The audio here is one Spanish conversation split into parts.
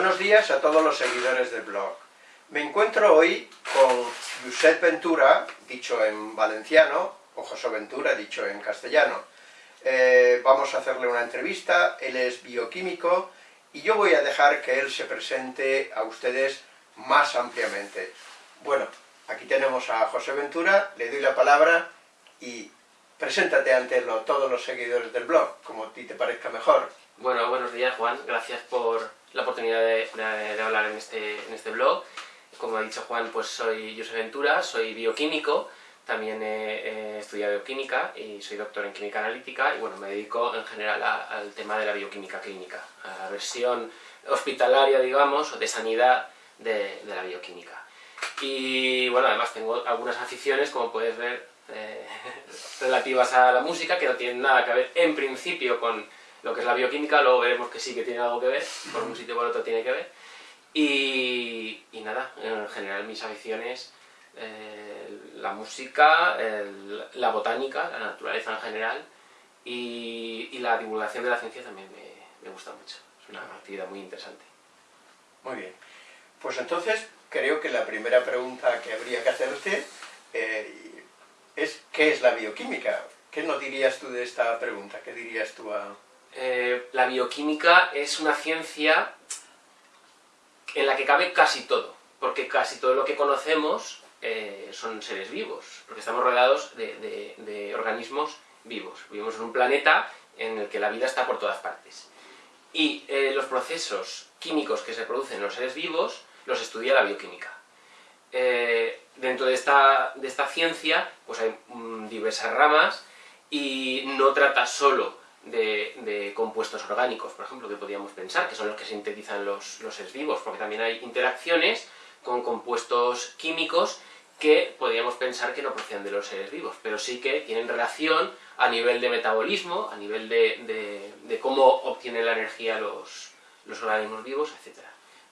Buenos días a todos los seguidores del blog. Me encuentro hoy con Josep Ventura, dicho en valenciano, o José Ventura, dicho en castellano. Eh, vamos a hacerle una entrevista, él es bioquímico, y yo voy a dejar que él se presente a ustedes más ampliamente. Bueno, aquí tenemos a José Ventura, le doy la palabra y preséntate ante todos los seguidores del blog, como a ti te parezca mejor. Bueno, buenos días Juan, gracias por la oportunidad de, hablar en este, en este blog. Como ha dicho Juan, pues soy José Ventura, soy bioquímico, también he, estudiado bioquímica y soy doctor en química analítica y bueno, me dedico en general al tema de la bioquímica clínica, a la versión hospitalaria, digamos, o de sanidad de, la bioquímica. Y bueno, además tengo algunas aficiones, como puedes ver, eh, relativas a la música, que no tienen nada que ver en principio con lo que es la bioquímica, luego veremos que sí que tiene algo que ver, por un sitio por otro tiene que ver. Y, nada, en general mis aficiones, eh, la música, la botánica, la naturaleza en general y, la divulgación de la ciencia también me, gusta mucho. Es una actividad muy interesante. Muy bien. Pues entonces creo que la primera pregunta que habría que hacerte eh, es ¿qué es la bioquímica? ¿Qué nos dirías tú de esta pregunta? ¿Qué dirías tú a...? Eh, la bioquímica es una ciencia en la que cabe casi todo, porque casi todo lo que conocemos eh, son seres vivos, porque estamos rodeados de, organismos vivos. Vivimos en un planeta en el que la vida está por todas partes. Y eh, los procesos químicos que se producen en los seres vivos los estudia la bioquímica. dentro de esta, ciencia pues hay mm, diversas ramas y no trata solo de, compuestos orgánicos, por ejemplo, que podríamos pensar, que son los que sintetizan los, los seres vivos, porque también hay interacciones con compuestos químicos que podríamos pensar que no proceden de los seres vivos, pero sí que tienen relación a nivel de metabolismo, a nivel de, cómo obtienen la energía los, los organismos vivos, etc.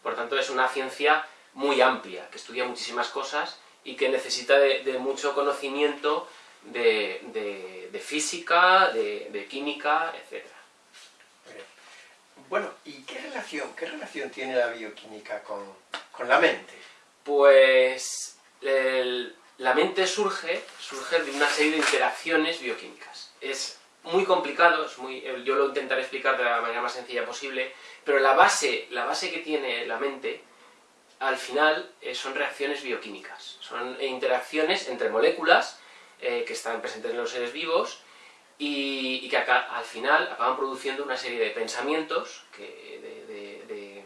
Por tanto, es una ciencia muy amplia, que estudia muchísimas cosas y que necesita de mucho conocimiento de, física, de, química, etc. Bueno, ¿y qué relación, qué relación tiene la bioquímica con, la mente? Pues la mente surge, surge de una serie de interacciones bioquímicas. Es muy complicado, es muy, yo lo intentaré explicar de la manera más sencilla posible, pero la base, la base que tiene la mente, al final, eh, son reacciones bioquímicas. Son interacciones entre moléculas eh, que están presentes en los seres vivos y, que acá, al final acaban produciendo una serie de pensamientos de,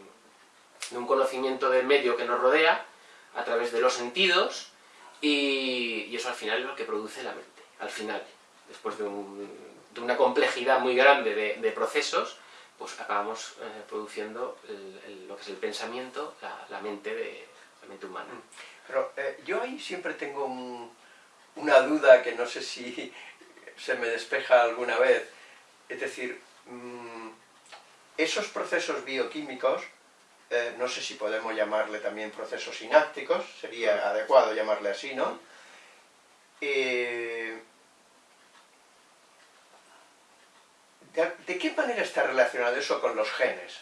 un conocimiento del medio que nos rodea a través de los sentidos y, eso al final es lo que produce la mente, al final, después de, una complejidad muy grande de, procesos, pues acabamos eh, produciendo lo que es el pensamiento, la, mente, de, la mente humana. Pero eh, yo ahí siempre tengo un, una duda que no sé si se me despeja alguna vez. Es decir, mm, esos procesos bioquímicos, eh, no sé si podemos llamarle también procesos sinápticos, sería adecuado llamarle así, ¿no? Eh, ¿De qué manera está relacionado eso con los genes?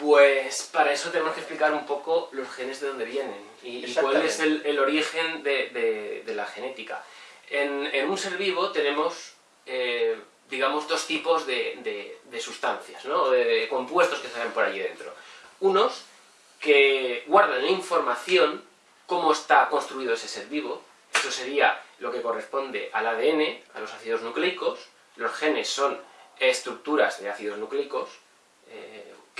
Pues para eso tenemos que explicar un poco los genes de dónde vienen y, cuál es el, origen de, la genética. En, un ser vivo tenemos, eh, digamos, dos tipos de, sustancias, ¿no? de compuestos que salen por allí dentro. Unos que guardan la información, cómo está construido ese ser vivo, eso sería lo que corresponde al ADN, a los ácidos nucleicos, los genes son estructuras de ácidos nucleicos,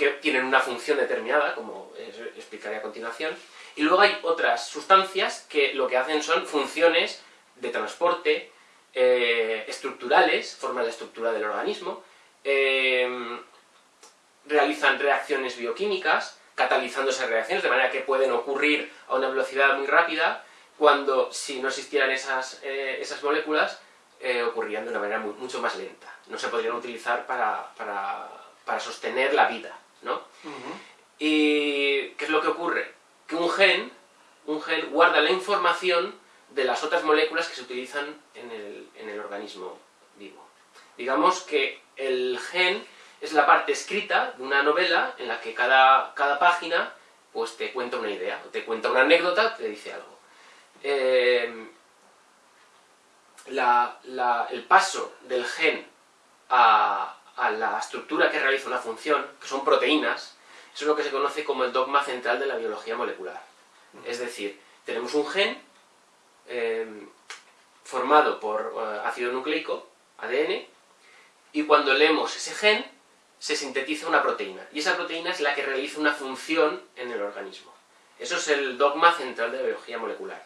que tienen una función determinada, como explicaré a continuación, y luego hay otras sustancias que lo que hacen son funciones de transporte, eh, estructurales, forman la estructura del organismo, eh, realizan reacciones bioquímicas, catalizando esas reacciones, de manera que pueden ocurrir a una velocidad muy rápida, cuando si no existieran esas, eh, esas moléculas, ocurrirían de una manera mucho más lenta. No se podrían utilizar para, para sostener la vida. ¿No? ¿Y qué es lo que ocurre? Que un gen, un gen guarda la información de las otras moléculas que se utilizan en el, organismo vivo. Digamos que el gen es la parte escrita de una novela en la que cada, cada página pues te cuenta una idea, te cuenta una anécdota, te dice algo. Eh, el paso del gen a, la estructura que realiza una función, que son proteínas, eso es lo que se conoce como el dogma central de la biología molecular. Es decir, tenemos un gen eh, formado por eh, ácido nucleico, ADN, y cuando leemos ese gen, se sintetiza una proteína, y esa proteína es la que realiza una función en el organismo. Eso es el dogma central de la biología molecular.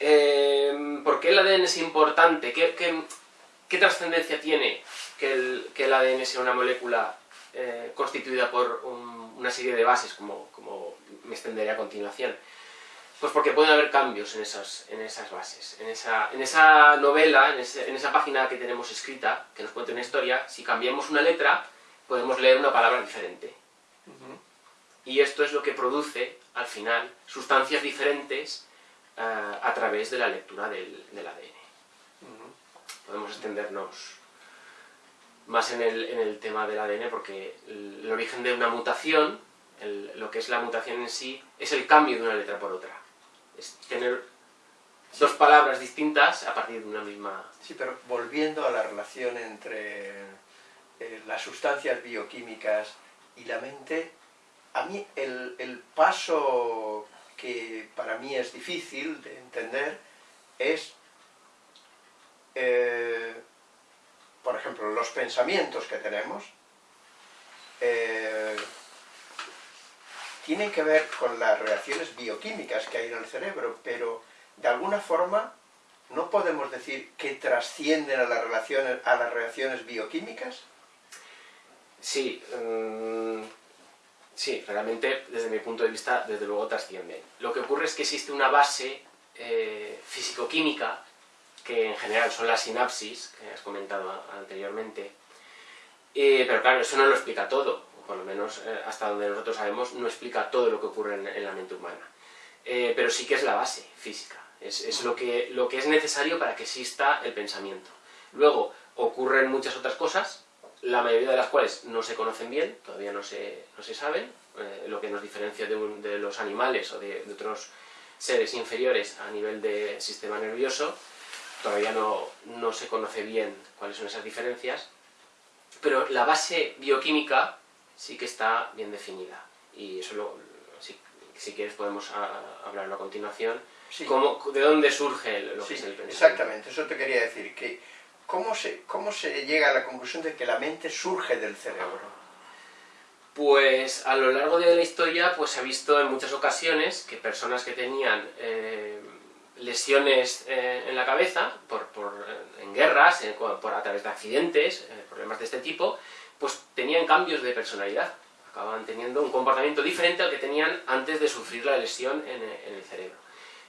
Eh, ¿Por qué el ADN es importante? ¿Qué, trascendencia tiene que el, ADN sea una molécula eh, constituida por una serie de bases, como, como me extenderé a continuación? Pues porque pueden haber cambios en esas, en esas bases. En esa, en esa novela, en, esa página que tenemos escrita, que nos cuenta una historia, si cambiamos una letra, podemos leer una palabra diferente. Y esto es lo que produce, al final, sustancias diferentes eh, a través de la lectura del, ADN. Podemos extendernos más en el, en el, tema del ADN porque el, origen de una mutación, lo que es la mutación en sí, es el cambio de una letra por otra. Es tener dos palabras distintas a partir de una misma... Sí, pero volviendo a la relación entre eh, las sustancias bioquímicas y la mente, a mí el, paso que para mí es difícil de entender es, eh, por ejemplo, los pensamientos que tenemos, eh, tienen que ver con las reacciones bioquímicas que hay en el cerebro, pero de alguna forma no podemos decir que trascienden a las, relaciones, a las reacciones bioquímicas. Sí, mm, sí, realmente desde mi punto de vista desde luego trascienden. Lo que ocurre es que existe una base eh, físico-química, que en general son las sinapsis, que has comentado anteriormente, eh, pero claro, eso no lo explica todo por lo menos eh, hasta donde nosotros sabemos, no explica todo lo que ocurre en, la mente humana. Eh, pero sí que es la base física, es, lo, que, lo que es necesario para que exista el pensamiento. Luego, ocurren muchas otras cosas, la mayoría de las cuales no se conocen bien, todavía no se, no se saben, eh, lo que nos diferencia de, los animales o de, otros seres inferiores a nivel de sistema nervioso, todavía no, no se conoce bien cuáles son esas diferencias, pero la base bioquímica sí que está bien definida. Y eso, lo, si, quieres, podemos hablarlo a continuación. ¿De dónde surge lo que es el pensamiento? Exactamente, eso te quería decir. que ¿cómo se, ¿Cómo se llega a la conclusión de que la mente surge del cerebro? Pues a lo largo de la historia pues se ha visto en muchas ocasiones que personas que tenían eh, lesiones eh, en la cabeza, por, por eh, en guerras, por, a través de accidentes, problemas de este tipo, pues tenían cambios de personalidad, acababan teniendo un comportamiento diferente al que tenían antes de sufrir la lesión en, el cerebro.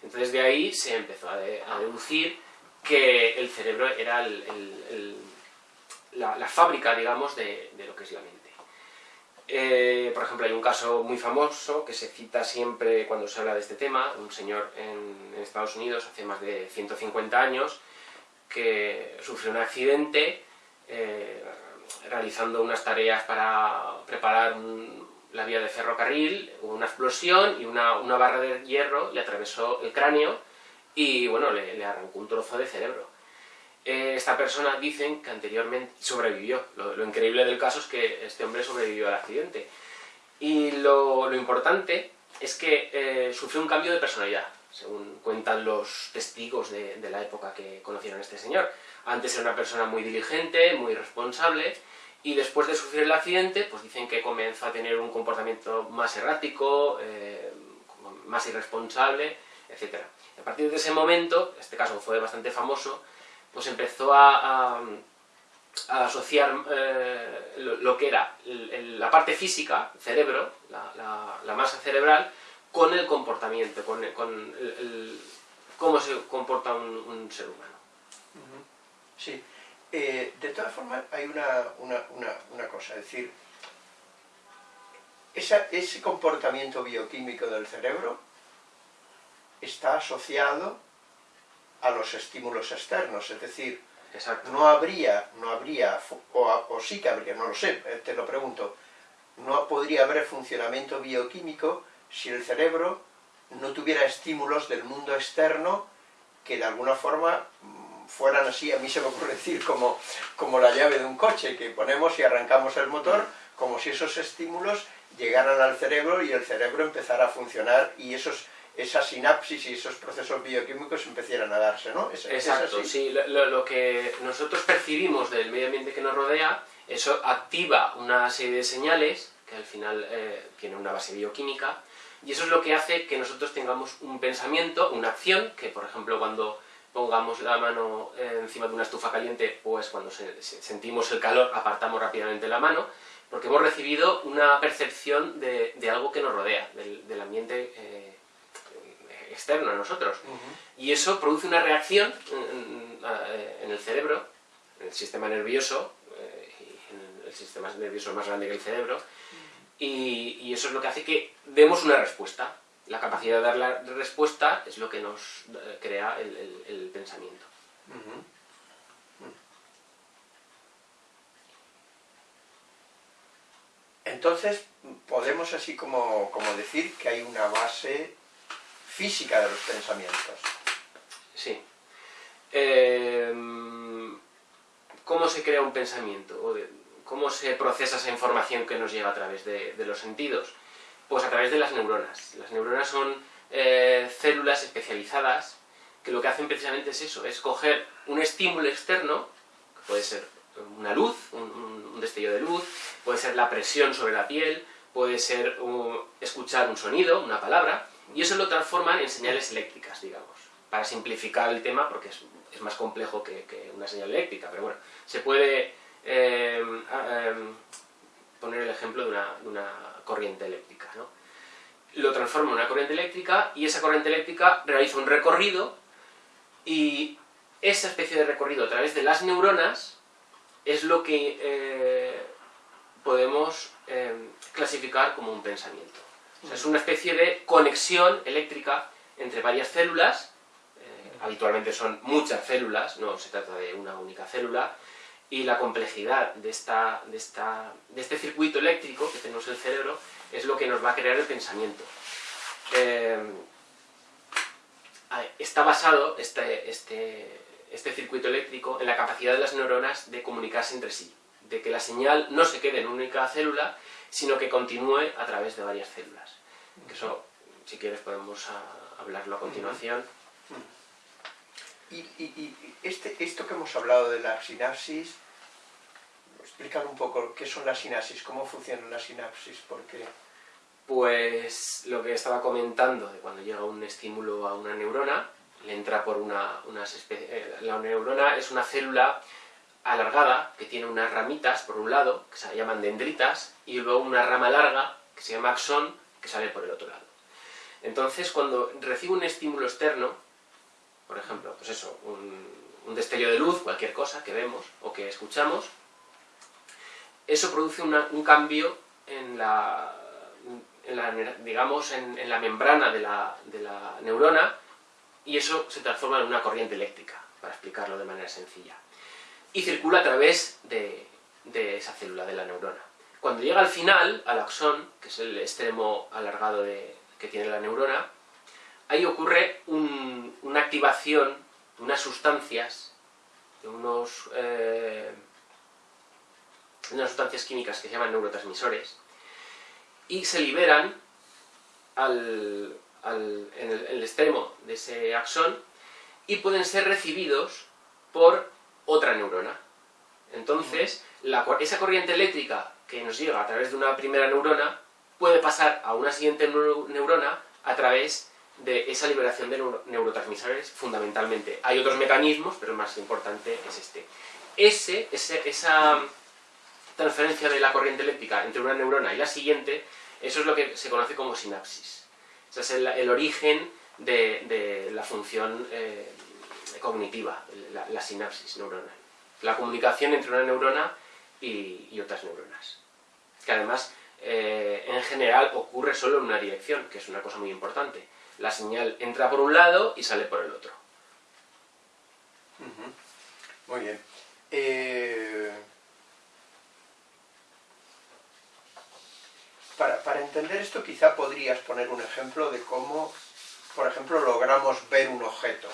Entonces de ahí se empezó a, deducir que el cerebro era la, fábrica, digamos, de, lo que es la mente. Eh, por ejemplo, hay un caso muy famoso que se cita siempre cuando se habla de este tema, un señor en, Estados Unidos hace más de 150 años que sufrió un accidente eh, realizando unas tareas para preparar la vía de ferrocarril, una explosión y una, barra de hierro le atravesó el cráneo y bueno, le, arrancó un trozo de cerebro. Eh, esta persona dicen que anteriormente sobrevivió. Lo, increíble del caso es que este hombre sobrevivió al accidente. Y lo, importante es que eh, sufrió un cambio de personalidad, según cuentan los testigos de, la época que conocieron a este señor. Antes era una persona muy diligente, muy responsable, y después de sufrir el accidente, pues dicen que comenzó a tener un comportamiento más errático, eh, más irresponsable, etc. a partir de ese momento, este caso fue bastante famoso, pues empezó a, asociar eh, lo, que era la parte física, cerebro, la, masa cerebral, con el comportamiento, con, cómo se comporta un, ser humano. Sí. Eh, de todas formas, hay una, cosa, es decir, ese comportamiento bioquímico del cerebro está asociado a los estímulos externos, es decir, Exacto. No habría, no habría, o, o sí que habría, no lo sé, eh, te lo pregunto, no podría haber funcionamiento bioquímico si el cerebro no tuviera estímulos del mundo externo que de alguna forma mm, fueran así, a mí se me ocurre decir, como, como la llave de un coche, que ponemos y arrancamos el motor, como si esos estímulos llegaran al cerebro y el cerebro empezara a funcionar y esos esa sinapsis y esos procesos bioquímicos empezaran a darse, ¿no? Exacto, sí, lo, que nosotros percibimos del medio ambiente que nos rodea, eso activa una serie de señales, que al final eh, tiene una base bioquímica, y eso es lo que hace que nosotros tengamos un pensamiento, una acción, que por ejemplo cuando pongamos la mano encima de una estufa caliente, pues cuando sentimos el calor apartamos rápidamente la mano, porque hemos recibido una percepción de, algo que nos rodea, del, ambiente eh, externo a nosotros. Y eso produce una reacción en, el cerebro, en el sistema nervioso, eh, el sistema nervioso más grande que el cerebro, y, eso es lo que hace que demos una respuesta. La capacidad de dar la respuesta es lo que nos eh, crea el, pensamiento. Entonces, podemos así como, decir que hay una base física de los pensamientos. Sí. Em, ¿Cómo se crea un pensamiento? ¿Cómo se procesa esa información que nos llega a través de, los sentidos? Pues a través de las neuronas. Las neuronas son eh, células especializadas que lo que hacen precisamente es eso, es coger un estímulo externo, que puede ser una luz, un, destello de luz, puede ser la presión sobre la piel, puede ser escuchar un sonido, una palabra, y eso lo transforman en señales eléctricas, digamos, para simplificar el tema, porque es, más complejo que, una señal eléctrica, pero bueno, se puede Em, em, poner el ejemplo de una, corriente eléctrica. Lo transforma en una corriente eléctrica y esa corriente eléctrica realiza un recorrido y esa especie de recorrido a través de las neuronas es lo que eh, podemos em, clasificar como un pensamiento. Es una especie de conexión eléctrica entre varias células, eh, habitualmente son muchas células, no se trata de una única célula, y la complejidad de, esta, de, esta, de este circuito eléctrico que tenemos en el cerebro es lo que nos va a crear el pensamiento. Eh, está basado este, este, este circuito eléctrico en la capacidad de las neuronas de comunicarse entre sí, de que la señal no se quede en una única célula, sino que continúe a través de varias células. Eso, si quieres, podemos hablarlo a continuación. Y, este, esto que hemos hablado de la sinapsis, explícalo un poco, ¿qué son las sinapsis? ¿Cómo funcionan las sinapsis? ¿Por qué? Pues lo que estaba comentando, de cuando llega un estímulo a una neurona, le entra por una, eh, La neurona es una célula alargada que tiene unas ramitas por un lado, que se llaman dendritas, y luego una rama larga, que se llama axón, que sale por el otro lado. Entonces, cuando recibe un estímulo externo, por ejemplo, pues eso, un, destello de luz, cualquier cosa que vemos o que escuchamos, eso produce un cambio en la, digamos, en, la membrana de la, neurona y eso se transforma en una corriente eléctrica, para explicarlo de manera sencilla. Y circula a través de, esa célula, de la neurona. Cuando llega al final, al axón, que es el extremo alargado que tiene la neurona, ahí ocurre una activación de unas sustancias, de unos, eh, unas sustancias químicas que se llaman neurotransmisores, y se liberan en el, extremo de ese axón y pueden ser recibidos por otra neurona. Entonces, esa corriente eléctrica que nos llega a través de una primera neurona puede pasar a una siguiente neurona a través de esa liberación de neurotransmisores fundamentalmente. Hay otros mecanismos, pero el más importante es este. Ese, esa transferencia de la corriente eléctrica entre una neurona y la siguiente, eso es lo que se conoce como sinapsis. Ese es el, origen de, la función eh, cognitiva, la, sinapsis neuronal. La comunicación entre una neurona y, otras neuronas. Que además, eh, en general, ocurre solo en una dirección, que es una cosa muy importante la señal entra por un lado y sale por el otro. Muy bien. Eh, para, para entender esto quizá podrías poner un ejemplo de cómo, por ejemplo, logramos ver un objeto.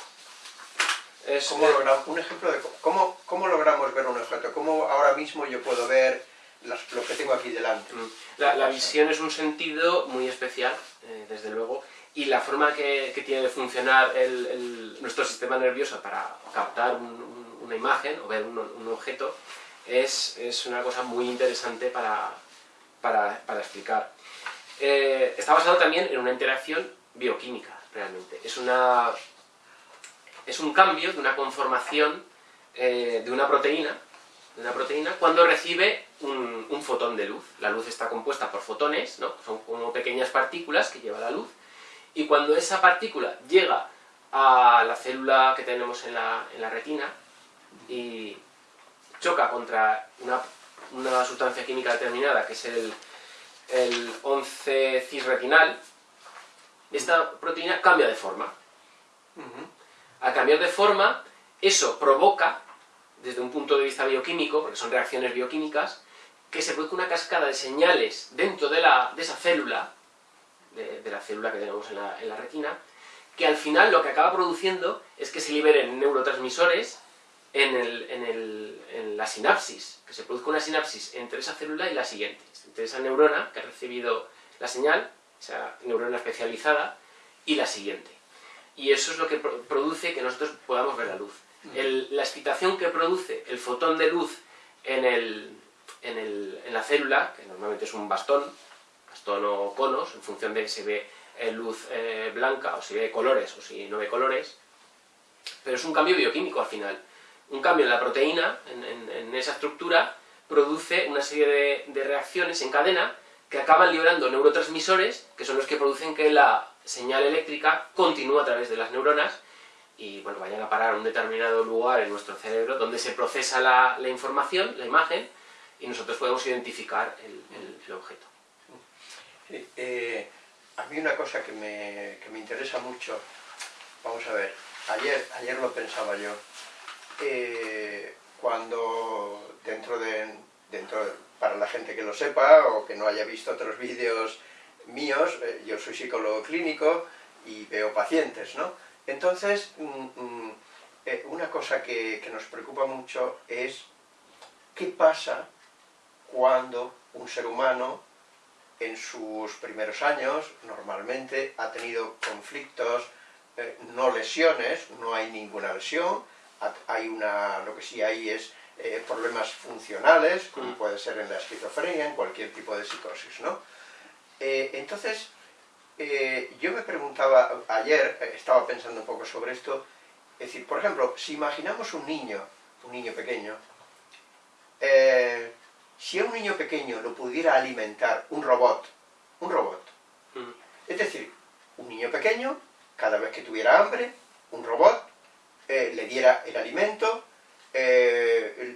Es, ¿Cómo un ejemplo de cómo, cómo, logramos ver un objeto, cómo ahora mismo yo puedo ver lo que tengo aquí delante. Mm. La, visión es un sentido muy especial, eh, desde luego, y la forma que, que tiene de funcionar el, nuestro sistema nervioso para captar una imagen o ver un, objeto es, es, una cosa muy interesante para, para, para explicar. Eh, está basado también en una interacción bioquímica, realmente. Es una es un cambio de una conformación eh, de una proteína, de una proteína cuando recibe un, fotón de luz. La luz está compuesta por fotones, ¿no? son como pequeñas partículas que lleva la luz, y cuando esa partícula llega a la célula que tenemos en la, retina y choca contra una, sustancia química determinada, que es el, el 11-cis-retinal, esta proteína cambia de forma al cambiar de forma, eso provoca, desde un punto de vista bioquímico, porque son reacciones bioquímicas, que se produzca una cascada de señales dentro de, esa célula, de, la célula que tenemos en la, retina, que al final lo que acaba produciendo es que se liberen neurotransmisores en, en, la sinapsis, que se produzca una sinapsis entre esa célula y la siguiente, entre esa neurona que ha recibido la señal, esa neurona especializada, y la siguiente y eso es lo que produce que nosotros podamos ver la luz. La excitación que produce el fotón de luz en, el, en, el, en, la célula, que normalmente es un bastón, bastón o conos, en función de si ve eh, luz eh, blanca o si ve colores o si no ve colores, pero es un cambio bioquímico al final. Un cambio en la proteína, en, esa estructura, produce una serie de, de reacciones en cadena que acaban liberando neurotransmisores, que son los que producen que la señal eléctrica continúa a través de las neuronas y bueno, vayan a parar a un determinado lugar en nuestro cerebro donde se procesa la, información, la imagen, y nosotros podemos identificar el, objeto. Eh, a mí una cosa que me, que me, interesa mucho, vamos a ver, ayer, ayer lo pensaba yo, eh, cuando dentro de, dentro para la gente que lo sepa o que no haya visto otros vídeos míos, eh, yo soy psicólogo clínico y veo pacientes, ¿no? Entonces, mm, mm, eh, una cosa que, nos preocupa mucho es qué pasa cuando un ser humano en sus primeros años normalmente ha tenido conflictos, eh, no lesiones, no hay ninguna lesión, hay una, lo que sí hay es problemas funcionales, como mm. puede ser en la esquizofrenia, en cualquier tipo de psicosis, ¿no? Eh, entonces, eh, yo me preguntaba, ayer eh, estaba pensando un poco sobre esto, es decir, por ejemplo, si imaginamos un niño, un niño pequeño, si a un niño pequeño lo pudiera alimentar un robot, un robot, mm. es decir, un niño pequeño, cada vez que tuviera hambre, un robot, le diera el alimento,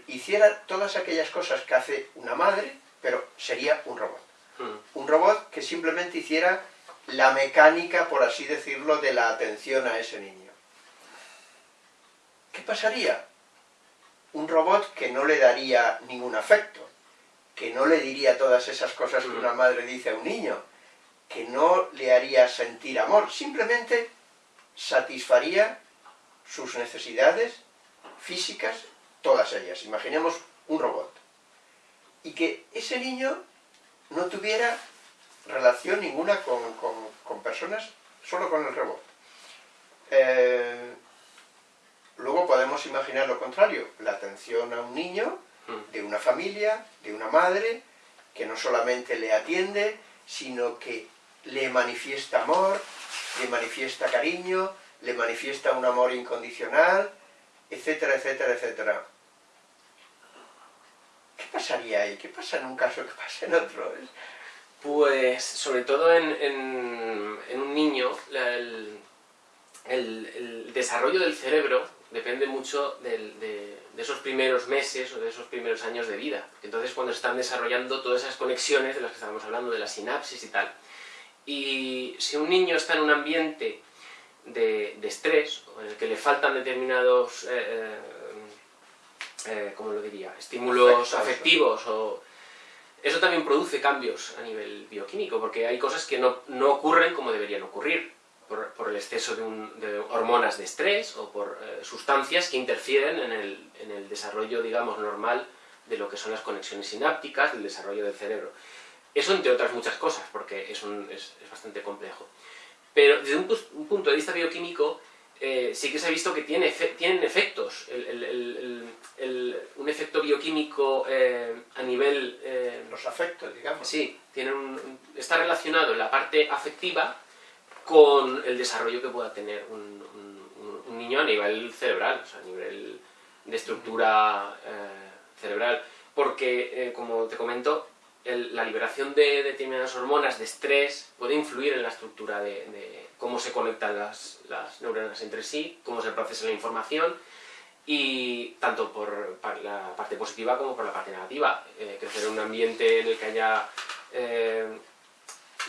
hiciera todas aquellas cosas que hace una madre, pero sería un robot. Un robot que simplemente hiciera la mecánica, por así decirlo, de la atención a ese niño. ¿Qué pasaría? Un robot que no le daría ningún afecto, que no le diría todas esas cosas que una madre dice a un niño, que no le haría sentir amor, simplemente satisfaría sus necesidades físicas, todas ellas. Imaginemos un robot. Y que ese niño no tuviera relación ninguna con, personas, solo con el robot. Eh, luego podemos imaginar lo contrario, la atención a un niño, hmm. de una familia, de una madre, que no solamente le atiende, sino que le manifiesta amor, le manifiesta cariño, le manifiesta un amor incondicional, etcétera, etcétera, etcétera. ¿Qué pasaría ahí? ¿Qué pasa en un caso? ¿Qué pasa en otro? Pues, sobre todo en, un niño, el, desarrollo del cerebro depende mucho de, esos primeros meses o de esos primeros años de vida. Entonces, cuando se están desarrollando todas esas conexiones de las que estábamos hablando, de la sinapsis y tal. Y si un niño está en un ambiente de, estrés, o en el que le faltan determinados... Eh, eh, eh, ¿cómo lo diría? Estímulos afectivos o... Eso también produce cambios a nivel bioquímico, porque hay cosas que no, no ocurren como deberían ocurrir, por, el exceso de, de, hormonas de estrés o por eh, sustancias que interfieren en el, en el desarrollo, digamos, normal de lo que son las conexiones sinápticas, del desarrollo del cerebro. Eso entre otras muchas cosas, porque es, un, es, es bastante complejo. Pero desde un, un, punto de vista bioquímico, eh, sí que se ha visto que tiene tienen efectos. El, el, el, un efecto bioquímico eh, a nivel... Eh, Los afectos, digamos. Sí, tiene un, está relacionado en la parte afectiva con el desarrollo que pueda tener un, un, un niño a nivel cerebral, o sea, a nivel de estructura cerebral. Porque, como te comento, la liberación de determinadas hormonas de estrés puede influir en la estructura de, cómo se conectan las, neuronas entre sí, cómo se procesa la información, y tanto por la parte positiva como por la parte negativa. Eh, crecer en un ambiente en el que haya eh,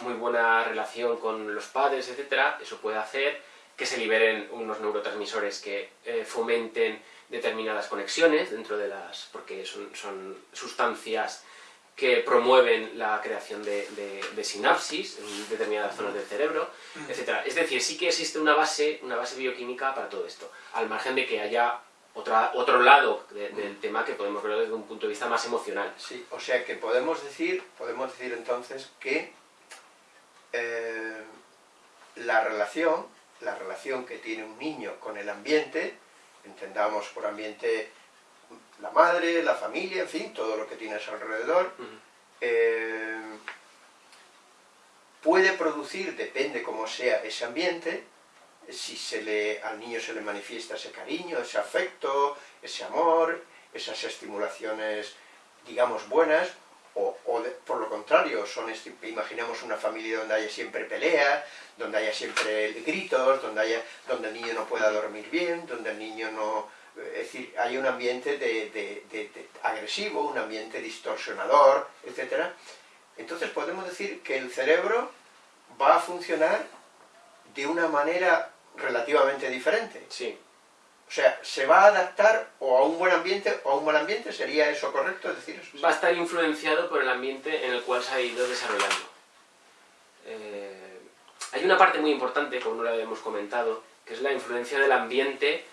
muy buena relación con los padres, etc., eso puede hacer que se liberen unos neurotransmisores que eh, fomenten determinadas conexiones dentro de las... porque son sustancias que promueven la creación de, de, de, sinapsis en determinadas zonas del cerebro, etc. Es decir, sí que existe una base, una base bioquímica para todo esto, al margen de que haya otra, otro lado de, del tema que podemos verlo desde un punto de vista más emocional. Sí, o sea que podemos decir, podemos decir entonces que eh, la relación, la relación que tiene un niño con el ambiente, entendamos por ambiente la madre, la familia, en fin, todo lo que tienes alrededor, uh -huh. eh, puede producir, depende cómo sea ese ambiente, si se le, al niño se le manifiesta ese cariño, ese afecto, ese amor, esas estimulaciones, digamos, buenas, o, o de, por lo contrario, son imaginemos una familia donde haya siempre pelea, donde haya siempre gritos, donde, haya, donde el niño no pueda dormir bien, donde el niño no, es decir, hay un ambiente de, de, de, de, agresivo, un ambiente distorsionador, etc. Entonces podemos decir que el cerebro va a funcionar de una manera relativamente diferente. Sí. O sea, se va a adaptar o a un buen ambiente o a un mal ambiente, ¿sería eso correcto decir eso? Va a estar influenciado por el ambiente en el cual se ha ido desarrollando. Eh, hay una parte muy importante, como no lo habíamos comentado, que es la influencia del ambiente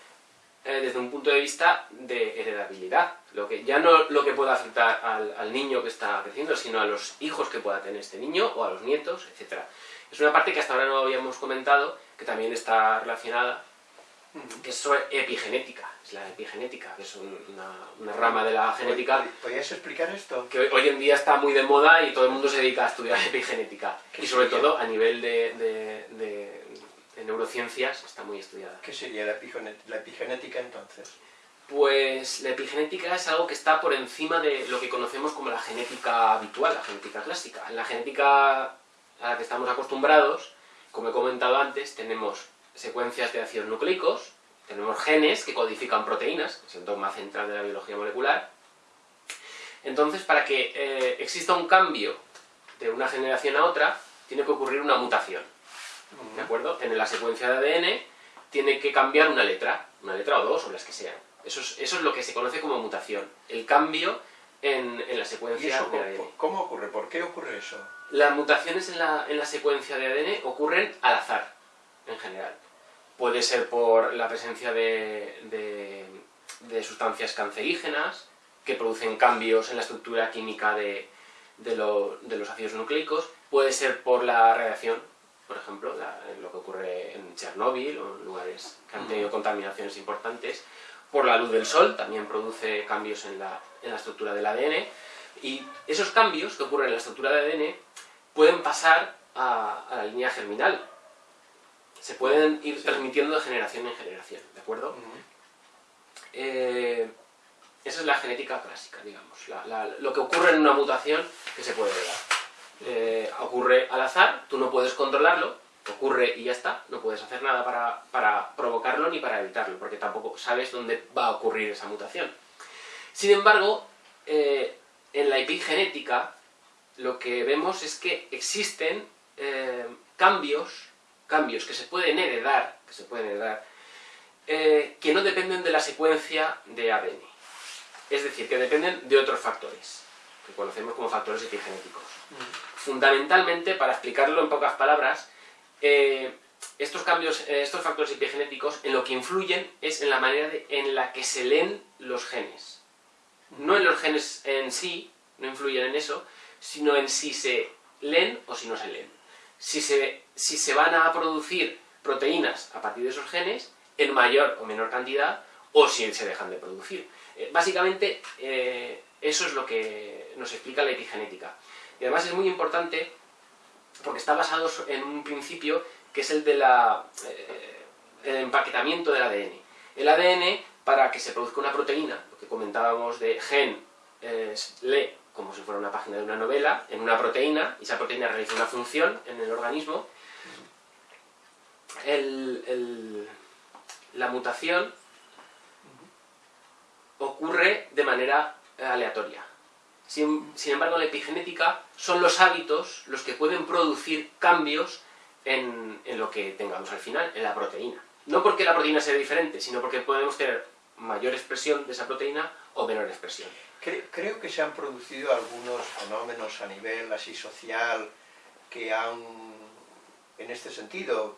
eh, desde un punto de vista de heredabilidad. Lo que, ya no lo que pueda afectar al, al, niño que está creciendo, sino a los hijos que pueda tener este niño, o a los nietos, etc. Es una parte que hasta ahora no habíamos comentado, que también está relacionada, que es sobre epigenética. Es la epigenética, que es una, una rama de la genética. ¿Podrías explicar esto? Que hoy, hoy, en día está muy de moda y todo el mundo se dedica a estudiar epigenética. Y sobre todo a nivel de, de, de en neurociencias está muy estudiada. ¿Qué sería la, la epigenética entonces? Pues la epigenética es algo que está por encima de lo que conocemos como la genética habitual, la genética clásica. En la genética a la que estamos acostumbrados, como he comentado antes, tenemos secuencias de ácidos nucleicos, tenemos genes que codifican proteínas, es el dogma central de la biología molecular. Entonces, para que eh, exista un cambio de una generación a otra, tiene que ocurrir una mutación. ¿De acuerdo? En la secuencia de ADN tiene que cambiar una letra, una letra o dos, o las que sean. Eso es, eso es lo que se conoce como mutación. El cambio en, en la secuencia ¿Y eso de ADN. ¿Cómo ocurre? ¿Por qué ocurre eso? Las mutaciones en la, en la secuencia de ADN ocurren al azar, en general. Puede ser por la presencia de, de, de sustancias cancerígenas, que producen cambios en la estructura química de, de, lo, de los ácidos nucleicos, puede ser por la radiación por ejemplo, la, lo que ocurre en Chernóbil o en lugares que han tenido contaminaciones importantes, por la luz del sol también produce cambios en la, en la estructura del ADN, y esos cambios que ocurren en la estructura del ADN pueden pasar a, a la línea germinal, se pueden ir transmitiendo de generación en generación, ¿de acuerdo? Uh -huh. eh, esa es la genética clásica, digamos, la, la, lo que ocurre en una mutación que se puede dar eh, ocurre al azar, tú no puedes controlarlo, ocurre y ya está, no puedes hacer nada para, para, provocarlo ni para evitarlo, porque tampoco sabes dónde va a ocurrir esa mutación. Sin embargo, eh, en la epigenética lo que vemos es que existen eh, cambios, cambios que se pueden heredar, que se pueden heredar, que no dependen de la secuencia de ADN. Es decir, que dependen de otros factores, que conocemos como factores epigenéticos. Fundamentalmente, para explicarlo en pocas palabras, eh, estos cambios, eh, estos factores epigenéticos en lo que influyen es en la manera en la que se leen los genes. No en los genes en sí, no influyen en eso, sino en si se leen o si no se leen. Si se, si se van a producir proteínas a partir de esos genes, en mayor o menor cantidad, o si se dejan de producir. Eh, básicamente, eh, eso es lo que nos explica la epigenética. Y además es muy importante porque está basado en un principio que es el del eh, empaquetamiento del ADN. El ADN, para que se produzca una proteína, lo que comentábamos de gen, lee como si fuera una página de una novela, en una proteína, y esa proteína realiza una función en el organismo, la mutación ocurre de manera aleatoria. Sin, embargo, la epigenética son los hábitos los que pueden producir cambios en, lo que tengamos al final, en la proteína. No porque la proteína sea diferente, sino porque podemos tener mayor expresión de esa proteína o menor expresión. Creo, que se han producido algunos fenómenos a nivel así social que han, en este sentido,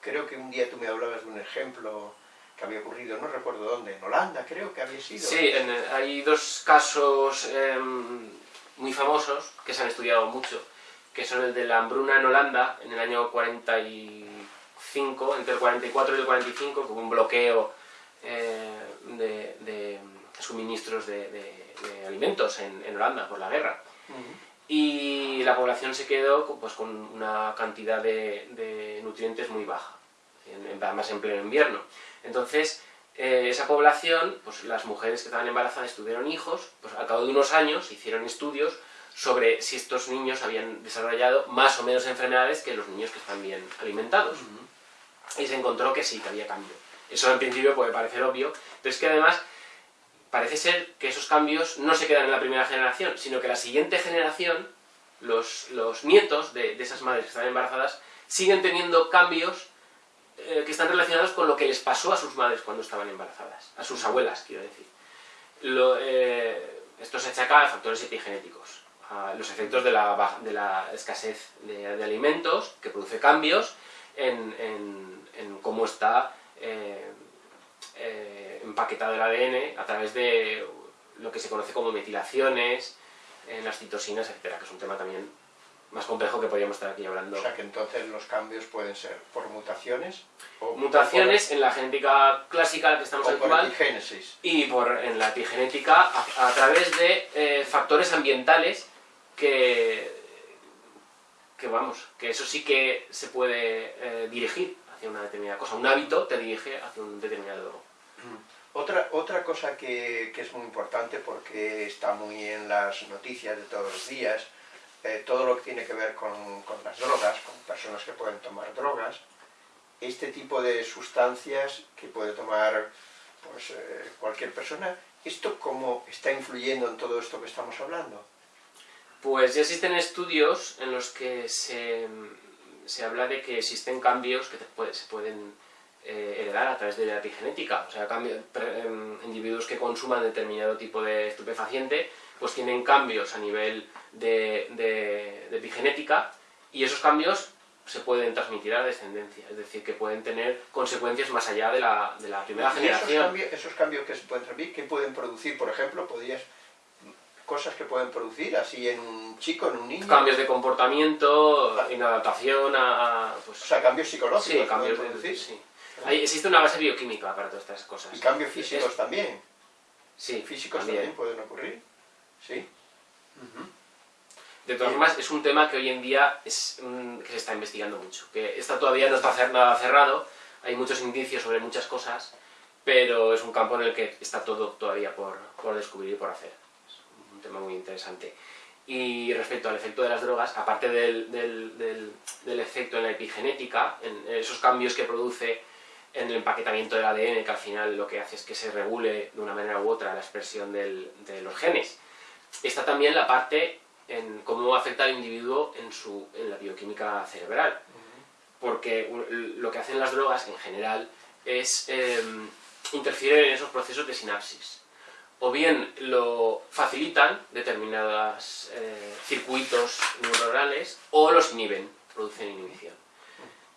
creo que un día tú me hablabas de un ejemplo que había ocurrido, no recuerdo dónde, en Holanda creo que había sido. Sí, hay dos casos em, muy famosos que se han estudiado mucho, que son el de la hambruna en Holanda en el año 45, entre el 44 y el 45, con un bloqueo eh, de, suministros de, alimentos en, Holanda por la guerra. Y la población se quedó pues, con una cantidad de, nutrientes muy baja, además en pleno invierno. Entonces, eh, esa población, pues las mujeres que estaban embarazadas tuvieron hijos, pues al cabo de unos años hicieron estudios sobre si estos niños habían desarrollado más o menos enfermedades que los niños que están bien alimentados. Y se encontró que sí, que había cambio. Eso en principio puede parecer obvio, pero es que además parece ser que esos cambios no se quedan en la primera generación, sino que la siguiente generación, los, nietos de, de esas madres que están embarazadas, siguen teniendo cambios eh, que están relacionados con lo que les pasó a sus madres cuando estaban embarazadas, a sus abuelas, quiero decir. Eh, esto se achaca a factores epigenéticos, a los efectos de la, escasez de, alimentos, que produce cambios en, cómo está eh, empaquetado el ADN a través de lo que se conoce como metilaciones, en las citosinas, etcétera, que es un tema también más complejo que podríamos estar aquí hablando. O sea que entonces los cambios pueden ser por mutaciones o mutaciones en la genética clásica la que estamos o por epigénesis. y por en la epigenética a, través de eh, factores ambientales que que vamos, que eso sí que se puede eh, dirigir hacia una determinada cosa. Un hábito te dirige hacia un determinado... Mm. Otra, otra cosa que, que es muy importante porque está muy en las noticias de todos los días eh, todo lo que tiene que ver con, las drogas, con personas que pueden tomar drogas, este tipo de sustancias que puede tomar pues, eh, cualquier persona, ¿esto cómo está influyendo en todo esto que estamos hablando? Pues ya existen estudios en los que se, habla de que existen cambios que se pueden eh, heredar a través de la epigenética, o sea, em, individuos que consuman determinado tipo de estupefaciente pues tienen cambios a nivel de, epigenética y esos cambios se pueden transmitir a la descendencia, es decir, que pueden tener consecuencias más allá de la, primera generación. Esos cambios, esos cambios, que se pueden transmitir, ¿qué pueden producir? Por ejemplo, podrías cosas que pueden producir así en un chico, en un niño. Cambios de comportamiento, inadaptación a, pues, o sea, cambios psicológicos. Sí, cambios de, producir. Sí. existe una base bioquímica para todas estas cosas. Y cambios físicos también. Sí, físicos también pueden ocurrir. ¿Sí? De todas formas, es un tema que hoy en día es, que se está investigando mucho, que está todavía no está nada cerrado, hay muchos indicios sobre muchas cosas, pero es un campo en el que está todo todavía por, descubrir y por hacer. Es un tema muy interesante. Y respecto al efecto de las drogas, aparte del, del, efecto en la epigenética, en esos cambios que produce en el empaquetamiento del ADN, que al final lo que hace es que se regule de una manera u otra la expresión de los genes, está también la parte en cómo afecta al individuo en, su, en la bioquímica cerebral. Porque lo que hacen las drogas en general es eh, interfieren en esos procesos de sinapsis. o bien lo facilitan determinados eh, circuitos neuronales o los inhiben, producen inhibición.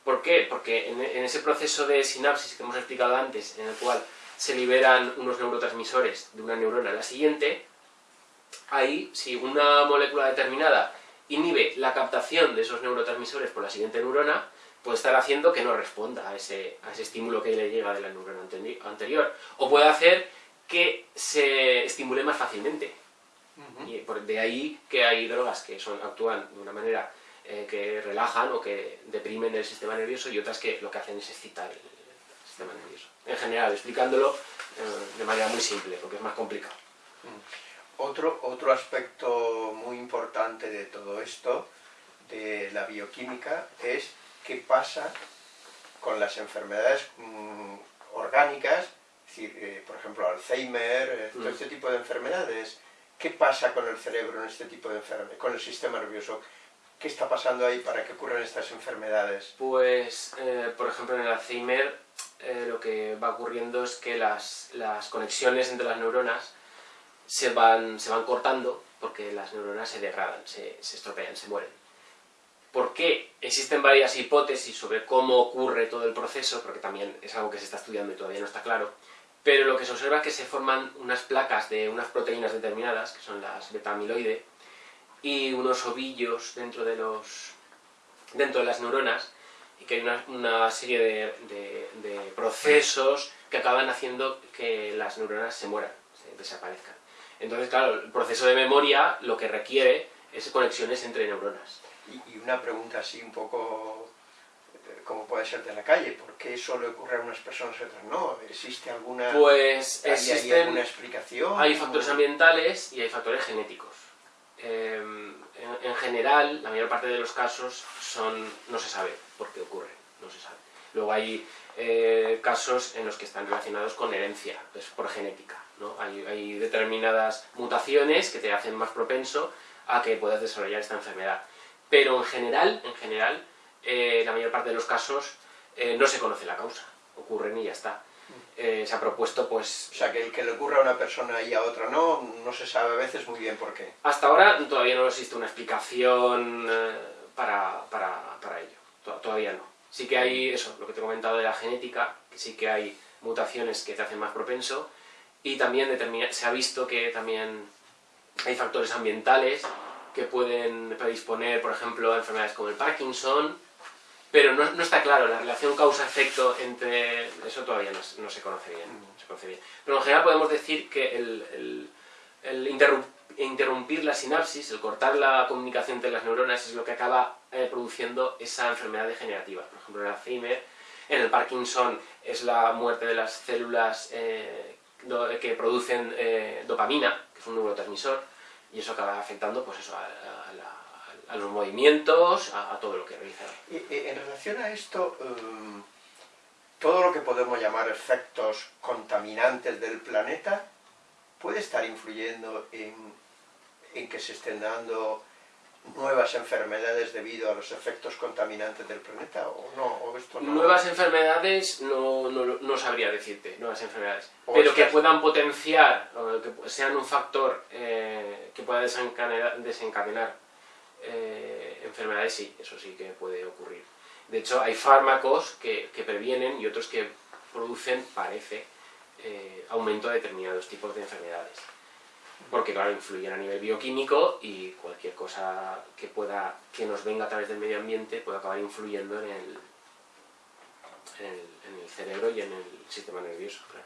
¿Por qué? Porque en, ese proceso de sinapsis que hemos explicado antes, en el cual se liberan unos neurotransmisores de una neurona a la siguiente, ahí, si una molécula determinada inhibe la captación de esos neurotransmisores por la siguiente neurona, puede estar haciendo que no responda a ese, a ese estímulo que le llega de la neurona anterior. O puede hacer que se estimule más fácilmente. Y de ahí que hay drogas que son, actúan de una manera eh, que relajan o que deprimen el sistema nervioso y otras que lo que hacen es excitar el, sistema nervioso. En general, explicándolo eh, de manera muy simple, porque es más complicado. Otro, otro aspecto muy importante de todo esto, de la bioquímica, es qué pasa con las enfermedades mm, orgánicas eh, por ejemplo, Alzheimer, eh, todo mm. este tipo de enfermedades. ¿Qué pasa con el cerebro en este tipo de enfermedades, con el sistema nervioso? ¿Qué está pasando ahí para que ocurran estas enfermedades? Pues, eh, por ejemplo, en el Alzheimer lo que va ocurriendo es que las, las, conexiones entre las neuronas se van, se van cortando porque las neuronas se degradan, se, se estropean, se mueren. ¿Por qué? Existen varias hipótesis sobre cómo ocurre todo el proceso, porque también es algo que se está estudiando y todavía no está claro, pero lo que se observa es que se forman unas placas de unas proteínas determinadas, que son las beta-amiloide, y unos ovillos dentro de, los, dentro de las neuronas, y que hay una, serie de, procesos que acaban haciendo que las neuronas se mueran, se desaparezcan. Entonces, claro, el proceso de memoria lo que requiere es conexiones entre neuronas. Y, y una pregunta así un poco como puede ser de la calle, ¿por qué eso le ocurre a unas personas y a otras no? ¿Existe alguna, pues existen, alguna explicación? Hay factores ambientales y hay factores genéticos. Em, en, general, la mayor parte de los casos son no se sabe por qué ocurre, no se sabe. Luego hay eh, casos en los que están relacionados con herencia, pues por genética. ¿No? Hay, hay determinadas mutaciones que te hacen más propenso a que puedas desarrollar esta enfermedad. Pero en general, en general, eh, la mayor parte de los casos eh, no se conoce la causa, ocurren y ya está. Eh, se ha propuesto pues... O sea, que el que le ocurra a una persona y a otra no, no se sabe a veces muy bien por qué. Hasta ahora todavía no existe una explicación para, para, para, ello, todavía no. Sí que hay eso, lo que te he comentado de la genética, que sí que hay mutaciones que te hacen más propenso, y también se ha visto que también hay factores ambientales que pueden predisponer, por ejemplo, a enfermedades como el Parkinson, pero no, está claro, la relación causa-efecto entre... eso todavía no, se conoce bien, se conoce bien. Pero en general podemos decir que el, el, interrumpir la sinapsis, el cortar la comunicación entre las neuronas es lo que acaba eh, produciendo esa enfermedad degenerativa. Por ejemplo, en el Alzheimer, en el Parkinson es la muerte de las células eh, que producen eh, dopamina, que es un neurotransmisor, y eso acaba afectando pues eso, a, la a los movimientos, a, todo lo que realiza. en relación a esto, em, todo lo que podemos llamar efectos contaminantes del planeta puede estar influyendo en, en que se estén dando nuevas enfermedades debido a los efectos contaminantes del planeta o no? esto Nuevas enfermedades no, no, no, sabría decirte, nuevas enfermedades. Pero que puedan potenciar, que sean un factor eh, que pueda desencadenar, desencadenar eh, enfermedades sí, eso sí que puede ocurrir. De hecho, hay fármacos que, previenen y otros que producen, parece, eh, aumento de determinados tipos de enfermedades. Porque, claro, influyen a nivel bioquímico y cualquier cosa que pueda que nos venga a través del medio ambiente puede acabar influyendo en el, en el, cerebro y en el sistema nervioso, claro.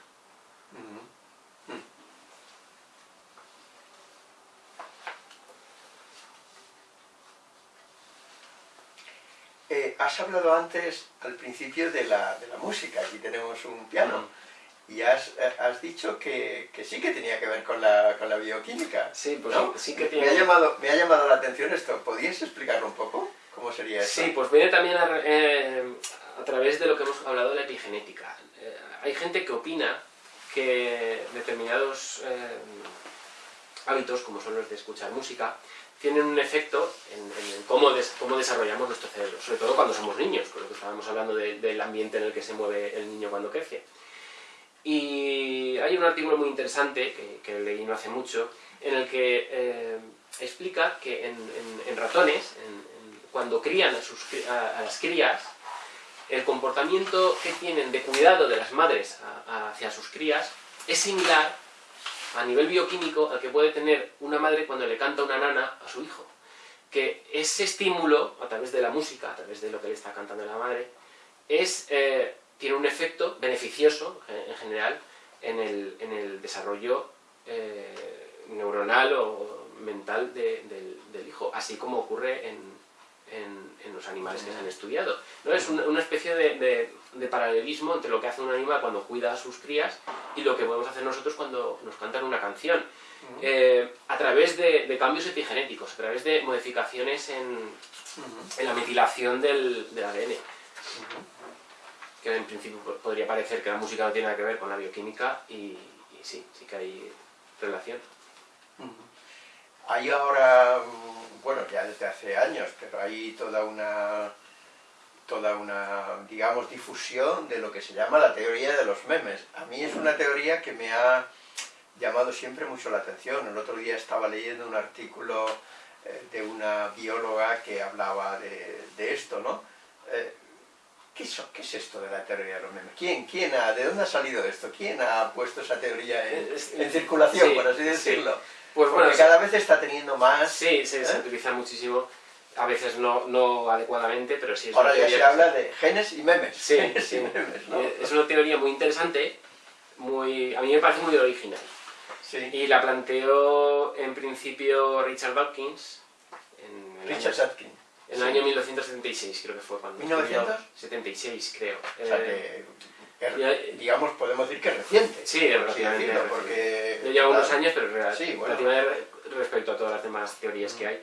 Eh, has hablado antes, al principio, de la, de la música. Aquí tenemos un piano. Y has, has dicho que, que, sí que tenía que ver con la, con la bioquímica. Sí, pues sí que tiene... Me ha, llamado, me ha llamado la atención esto. ¿Podrías explicarlo un poco? ¿Cómo sería esto? Sí, pues viene también a, eh, a través de lo que hemos hablado de la epigenética. Eh, hay gente que opina que determinados hábitos, como son los de escuchar música, tienen un efecto en, cómo, cómo, desarrollamos nuestro cerebro, sobre todo cuando somos niños, con lo que estábamos hablando del ambiente en el que se mueve el niño cuando crece. Y hay un artículo muy interesante, que, leí no hace mucho, en el que eh, explica que en, ratones, cuando crían a, sus, a, las crías, el comportamiento que tienen de cuidado de las madres hacia sus crías es similar a nivel bioquímico al que puede tener una madre cuando le canta una nana a su hijo. Que ese estímulo, a través de la música, a través de lo que le está cantando la madre, es, eh, tiene un efecto beneficioso, eh, en general, en el, desarrollo eh, neuronal o mental del, hijo, así como ocurre en, los animales que se han estudiado. ¿no? Es una, especie de, paralelismo entre lo que hace un animal cuando cuida a sus crías y lo que podemos hacer nosotros cuando nos cantan una canción. a través de, cambios epigenéticos, a través de modificaciones en, la metilación del, ADN que en principio podría parecer que la música no tiene nada que ver con la bioquímica y, sí, sí que hay relación. Hay ahora, bueno, ya desde hace años, pero hay toda una, toda una, digamos, difusión de lo que se llama la teoría de los memes. A mí es una teoría que me ha llamado siempre mucho la atención. El otro día estaba leyendo un artículo eh, de una bióloga que hablaba de, esto, ¿no? Eh, ¿Qué es, esto de la teoría de los memes? ¿Quién, quién ha, ¿De dónde ha salido esto? ¿Quién ha puesto esa teoría en, circulación, por así decirlo? Pues bueno, cada vez está teniendo más... Sí, se, ¿eh? utiliza muchísimo, a veces no, no adecuadamente, pero sí es Ahora ya se habla de genes y memes. Sí, sí. memes, ¿no? Es una teoría muy interesante, muy, a mí me parece muy original. Sí. Y la planteó en principio Richard Dawkins. En Richard Dawkins. En el año 1976 creo que fue cuando... ¿1976? creo. O sea que, eh, digamos, podemos decir que es reciente. Sí, es relativamente porque... Yo llevo unos años, pero sí, bueno. respecto a todas las demás teorías que hay,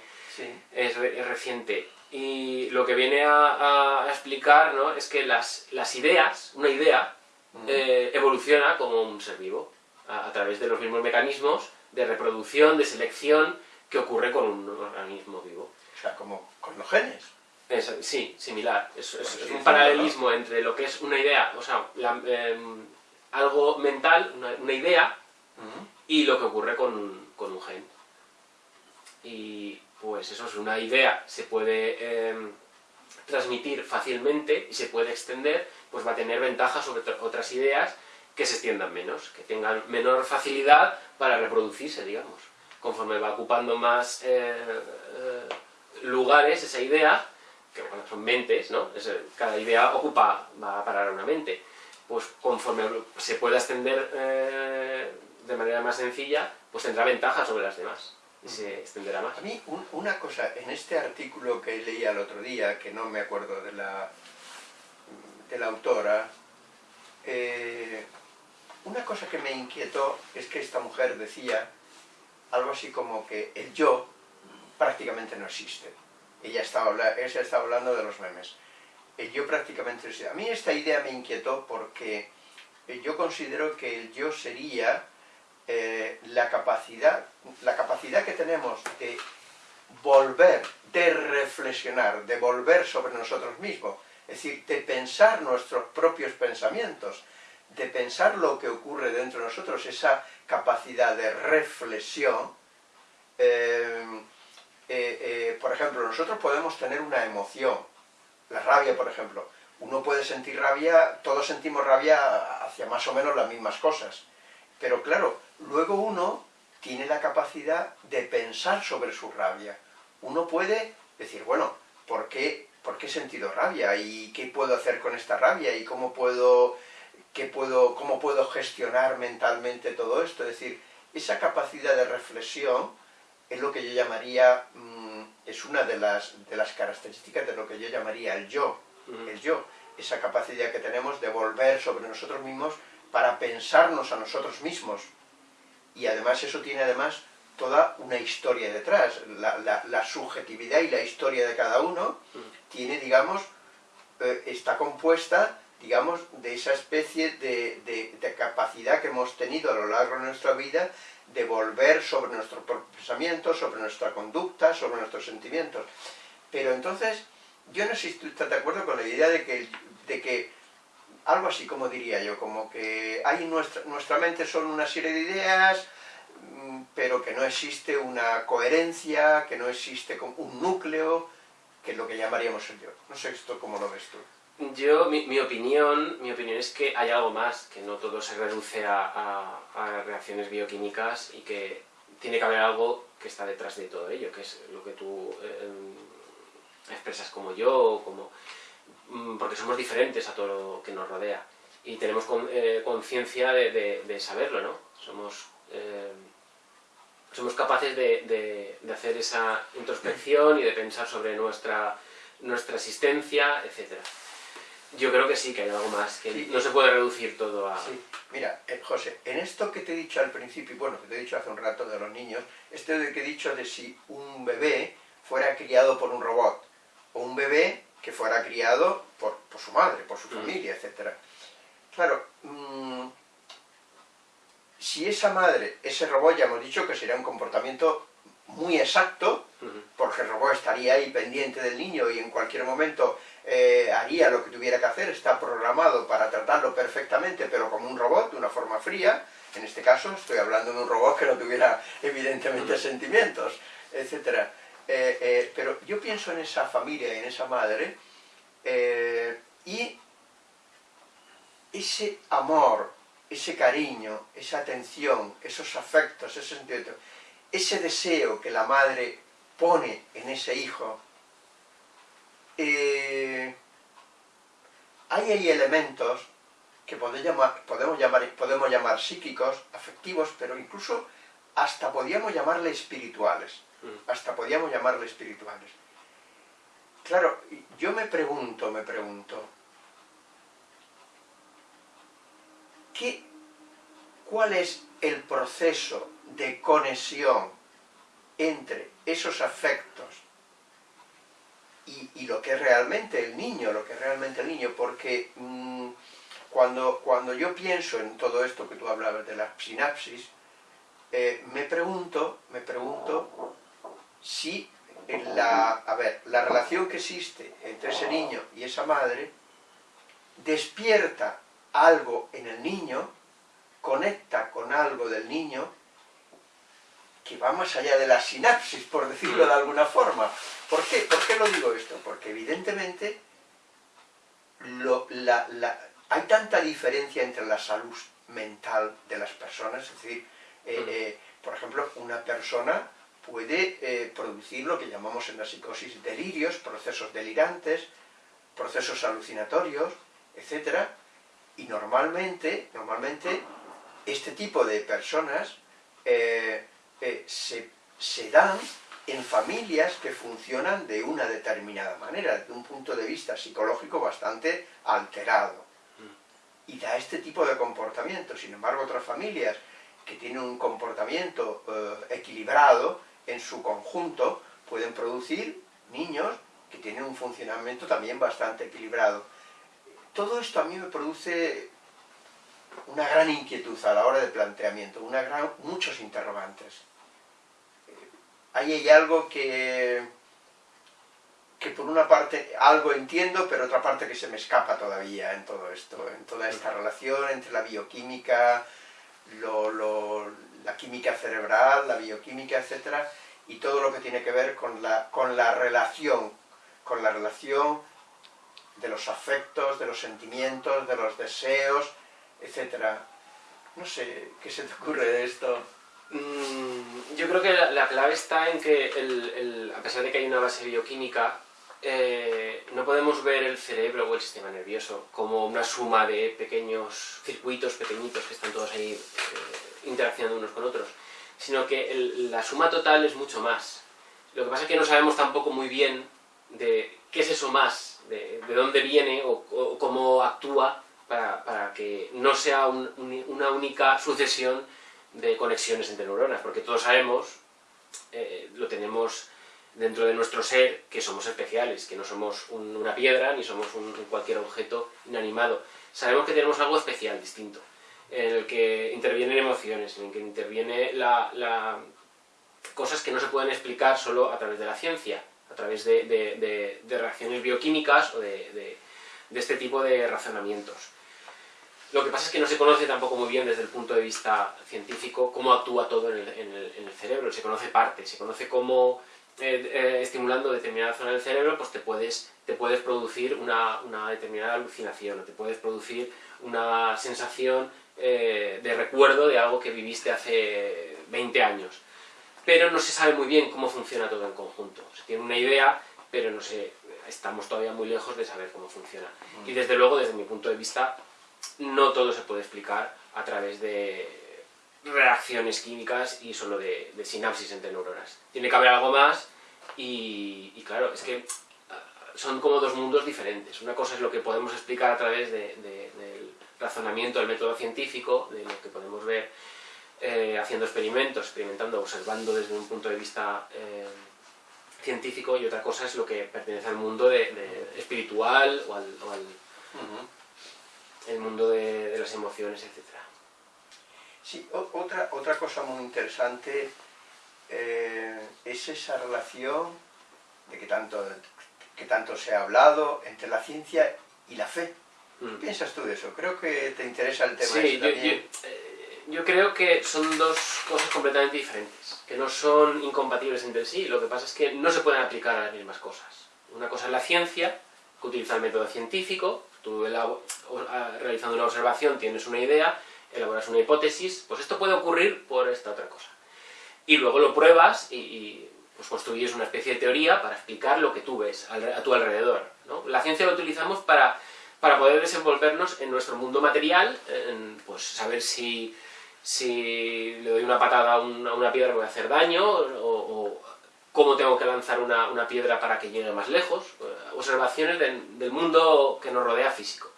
es, reciente. Y lo que viene a, explicar ¿no? es que las, las ideas, una idea, eh, evoluciona como un ser vivo, a, a través de los mismos mecanismos de reproducción, de selección, que ocurre con un organismo vivo. O sea, como con los genes. sí, similar. Es, un paralelismo entre lo que es una idea, o sea, em, algo mental, una, idea, y lo que ocurre con, un gen. Y pues eso es una idea, se puede em, transmitir fácilmente y se puede extender, pues va a tener ventajas sobre otras ideas que se extiendan menos, que tengan menor facilidad para reproducirse, digamos. Conforme va ocupando más eh, eh, lugares, esa idea, que bueno, son mentes, ¿no? cada idea ocupa, va a parar a una mente. Pues conforme se pueda extender eh, de manera más sencilla, pues tendrá ventaja sobre las demás y se extenderá más. A mí, una cosa, en este artículo que leía el otro día, que no me acuerdo de la, de la autora, eh, una cosa que me inquietó es que esta mujer decía algo así como que el yo prácticamente no existe. Ella estaba, ella estaba hablando de los memes. El yo prácticamente no existe. A mí esta idea me inquietó porque yo considero que el yo sería eh, la, capacidad, la capacidad que tenemos de volver, de reflexionar, de volver sobre nosotros mismos, es decir, de pensar nuestros propios pensamientos, de pensar lo que ocurre dentro de nosotros, esa capacidad de reflexión, eh, eh, eh, por ejemplo, nosotros podemos tener una emoción, la rabia, por ejemplo. Uno puede sentir rabia, todos sentimos rabia hacia más o menos las mismas cosas. Pero claro, luego uno tiene la capacidad de pensar sobre su rabia. Uno puede decir, bueno, ¿por qué, ¿por qué he sentido rabia? ¿Y qué puedo hacer con esta rabia? ¿Y cómo puedo, qué puedo, cómo puedo gestionar mentalmente todo esto? Es decir, esa capacidad de reflexión es lo que yo llamaría, mm, es una de las, de las características de lo que yo llamaría el yo, el yo, esa capacidad que tenemos de volver sobre nosotros mismos para pensarnos a nosotros mismos. Y además eso tiene además toda una historia detrás, la, subjetividad y la historia de cada uno tiene, digamos, eh, está compuesta, digamos, de esa especie de, de capacidad que hemos tenido a lo largo de nuestra vida de volver sobre nuestros pensamientos, sobre nuestra conducta, sobre nuestros sentimientos. Pero entonces, yo no sé si tú estás de acuerdo con la idea de que, de que algo así como diría yo, como que hay nuestra, nuestra mente son una serie de ideas, mm, pero que no existe una coherencia, que no existe un núcleo, que es lo que llamaríamos el yo. No sé esto cómo lo ves tú. Yo, mi, opinión, mi opinión es que hay algo más, que no todo se reduce a, reacciones bioquímicas y que tiene que haber algo que está detrás de todo ello, que es lo que tú em, expresas como yo, como, mm, porque somos diferentes a todo lo que nos rodea y tenemos eh, conciencia de, saberlo, ¿no? Somos, em, somos capaces de, hacer esa introspección y de pensar sobre nuestra, nuestra existencia, etcétera. Yo creo que sí, que hay algo más, que no se puede reducir todo a... Sí. Mira, eh, José, en esto que te he dicho al principio, bueno, que te he dicho hace un rato de los niños, esto de que he dicho de si un bebé fuera criado por un robot, o un bebé que fuera criado por, su madre, por su mm. familia, etc. Claro, mm, si esa madre, ese robot, ya hemos dicho que sería un comportamiento muy exacto, porque el robot estaría ahí pendiente del niño y en cualquier momento eh, haría lo que tuviera que hacer, está programado para tratarlo perfectamente, pero como un robot, de una forma fría, en este caso estoy hablando de un robot que no tuviera evidentemente sentimientos, etc. Eh, eh, pero yo pienso en esa familia y en esa madre, y ese amor, ese cariño, esa atención, esos afectos, ese sentimiento, ese deseo que la madre pone en ese hijo, eh, hay elementos que podemos llamar, podemos, llamar, podemos llamar psíquicos, afectivos, pero incluso hasta podríamos llamarle espirituales. Mm. Hasta podríamos llamarle espirituales. Claro, yo me pregunto, me pregunto, ¿qué, ¿cuál es el proceso de conexión entre esos afectos y, lo que es realmente el niño, lo que es realmente el niño, porque mm, cuando, cuando yo pienso en todo esto que tú hablabas de la sinapsis, eh, me pregunto, me pregunto si la, a ver, la relación que existe entre ese niño y esa madre despierta algo en el niño, conecta con algo del niño, que va más allá de la sinapsis, por decirlo de alguna forma. ¿Por qué? ¿Por qué lo digo esto? Porque evidentemente hay tanta diferencia entre la salud mental de las personas, es decir, eh, eh, por ejemplo, una persona puede eh, producir lo que llamamos en la psicosis delirios, procesos delirantes, procesos alucinatorios, etc. Y normalmente, normalmente este tipo de personas se, se dan en familias que funcionan de una determinada manera, desde un punto de vista psicológico bastante alterado. Y da este tipo de comportamiento. Sin embargo, otras familias que tienen un comportamiento eh, equilibrado en su conjunto pueden producir niños que tienen un funcionamiento también bastante equilibrado. Todo esto a mí me produce una gran inquietud a la hora de planteamiento, una gran, muchos interrogantes ahí hay algo que, que por una parte algo entiendo, pero otra parte que se me escapa todavía en todo esto, en toda esta relación entre la bioquímica, la química cerebral, la bioquímica, etcétera, y todo lo que tiene que ver con la, con la relación, con la relación de los afectos, de los sentimientos, de los deseos, etcétera. No sé, ¿qué se te ocurre de esto? Mm, yo creo que la, clave está en que, a pesar de que hay una base bioquímica, eh, no podemos ver el cerebro o el sistema nervioso como una suma de pequeños circuitos pequeñitos que están todos ahí eh, interaccionando unos con otros, sino que la suma total es mucho más. Lo que pasa es que no sabemos tampoco muy bien de qué es eso más, de, dónde viene o, cómo actúa para, que no sea una única sucesión de conexiones entre neuronas, porque todos sabemos, eh, lo tenemos dentro de nuestro ser, que somos especiales, que no somos una piedra, ni somos un, cualquier objeto inanimado. Sabemos que tenemos algo especial, distinto, en el que intervienen emociones, en el que interviene la, cosas que no se pueden explicar solo a través de la ciencia, a través de, reacciones bioquímicas o de, este tipo de razonamientos. Lo que pasa es que no se conoce tampoco muy bien desde el punto de vista científico cómo actúa todo en el, en el, en el cerebro, se conoce parte, se conoce cómo eh, eh, estimulando determinada zona del cerebro, pues te puedes, te puedes producir una, una determinada alucinación, o te puedes producir una sensación eh, de recuerdo de algo que viviste hace 20 años. Pero no se sabe muy bien cómo funciona todo en conjunto. Se tiene una idea, pero no sé, estamos todavía muy lejos de saber cómo funciona. Mm. Y desde luego, desde mi punto de vista, no todo se puede explicar a través de reacciones químicas y solo de, sinapsis entre neuronas. Tiene que haber algo más y, claro, es que ah, son como dos mundos diferentes. Una cosa es lo que podemos explicar a través del razonamiento, del método científico, de lo que podemos ver eh, haciendo experimentos, experimentando, observando desde un punto de vista eh, científico, y otra cosa es lo que pertenece al mundo espiritual o al, el mundo de, las emociones, etc. Sí, otra, otra cosa muy interesante eh, es esa relación de que tanto, que tanto se ha hablado entre la ciencia y la fe. ¿Qué mm. piensas tú de eso? Creo que te interesa el tema sí, eh, yo, creo que son dos cosas completamente diferentes, que no son incompatibles entre sí, lo que pasa es que no se pueden aplicar a las mismas cosas. Una cosa es la ciencia, que utiliza el método científico, tú realizando una observación tienes una idea, elaboras una hipótesis, pues esto puede ocurrir por esta otra cosa. Y luego lo pruebas y, pues construyes una especie de teoría para explicar lo que tú ves a tu alrededor. La ciencia la utilizamos para, para poder desenvolvernos en nuestro mundo material, pues saber si, si le doy una patada a una, piedra me voy a hacer daño, o, cómo tengo que lanzar una, piedra para que llegue más lejos, observaciones del mundo que nos rodea físico.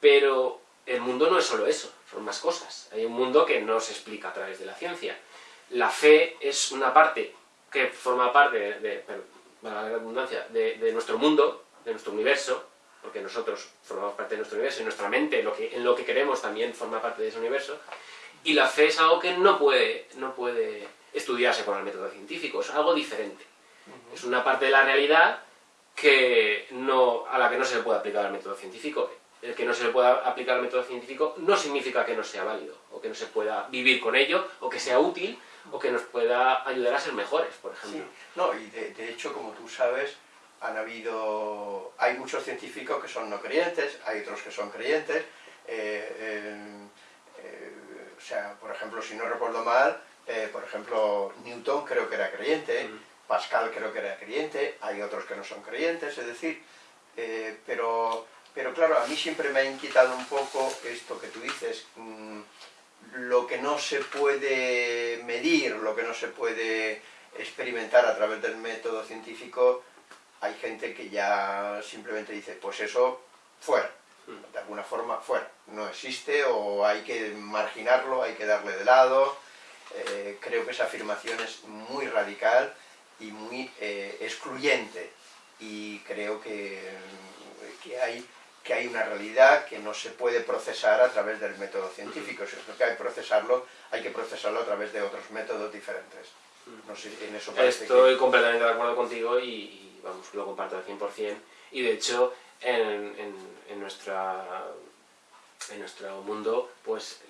Pero el mundo no es solo eso, son más cosas. Hay un mundo que no se explica a través de la ciencia. La fe es una parte que forma parte de, de, nuestro mundo, de nuestro universo, porque nosotros formamos parte de nuestro universo y nuestra mente, lo en lo que queremos, también forma parte de ese universo, y la fe es algo que no puede, no puede estudiarse con el método científico, es algo diferente. Es una parte de la realidad que no, a la que no se le puede aplicar el método científico. El que no se le pueda aplicar el método científico no significa que no sea válido, o que no se pueda vivir con ello, o que sea útil, o que nos pueda ayudar a ser mejores, por ejemplo. No, y de, hecho, como tú sabes, han habido, hay muchos científicos que son no creyentes, hay otros que son creyentes, eh, eh, o sea, por ejemplo, si no recuerdo mal, eh, por ejemplo, Newton creo que era creyente, Pascal creo que era creyente, hay otros que no son creyentes, es decir, pero pero claro, a mí siempre me ha inquietado un poco esto que tú dices, mm, lo que no se puede medir, lo que no se puede experimentar a través del método científico, hay gente que ya simplemente dice, pues eso, fuera, mm. de alguna forma, fuera, no existe o hay que marginarlo, hay que darle de lado, eh, creo que esa afirmación es muy radical y muy eh, excluyente. Y creo que, que hay que hay una realidad que no se puede procesar a través del método científico, si es lo que hay que procesarlo, hay que procesarlo a través de otros métodos diferentes. No sé, en eso Estoy completamente de acuerdo contigo y, vamos, lo comparto al 100%, y de hecho en, en, nuestra, en nuestro mundo, pues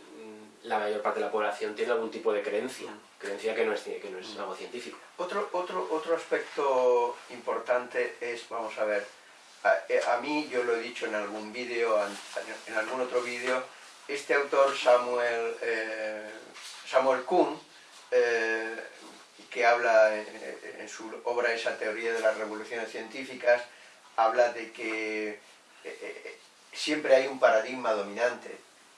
la mayor parte de la población tiene algún tipo de creencia, creencia que no es, que no es algo científico. Otro, otro, otro aspecto importante es, vamos a ver, eh, a, mí, yo lo he dicho en algún vídeo, en algún otro vídeo, este autor Samuel, eh, Samuel Kuhn, eh, que habla en, su obra esa teoría de las revoluciones científicas, habla de que siempre hay un paradigma dominante,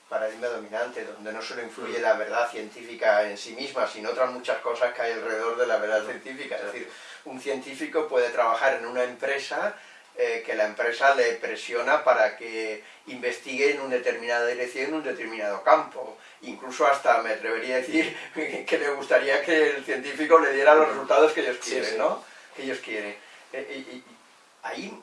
paradigma dominante, donde no solo influye la verdad científica en sí misma, sino otras muchas cosas que hay alrededor de la verdad científica. Es decir, un científico puede trabajar en una empresa eh, que la empresa le presiona para que investigue en una determinada dirección, en un determinado campo. Incluso hasta me atrevería a decir que le gustaría que el científico le diera los resultados que ellos quieren, ¿no? Que ellos quieren. Eh, y, ahí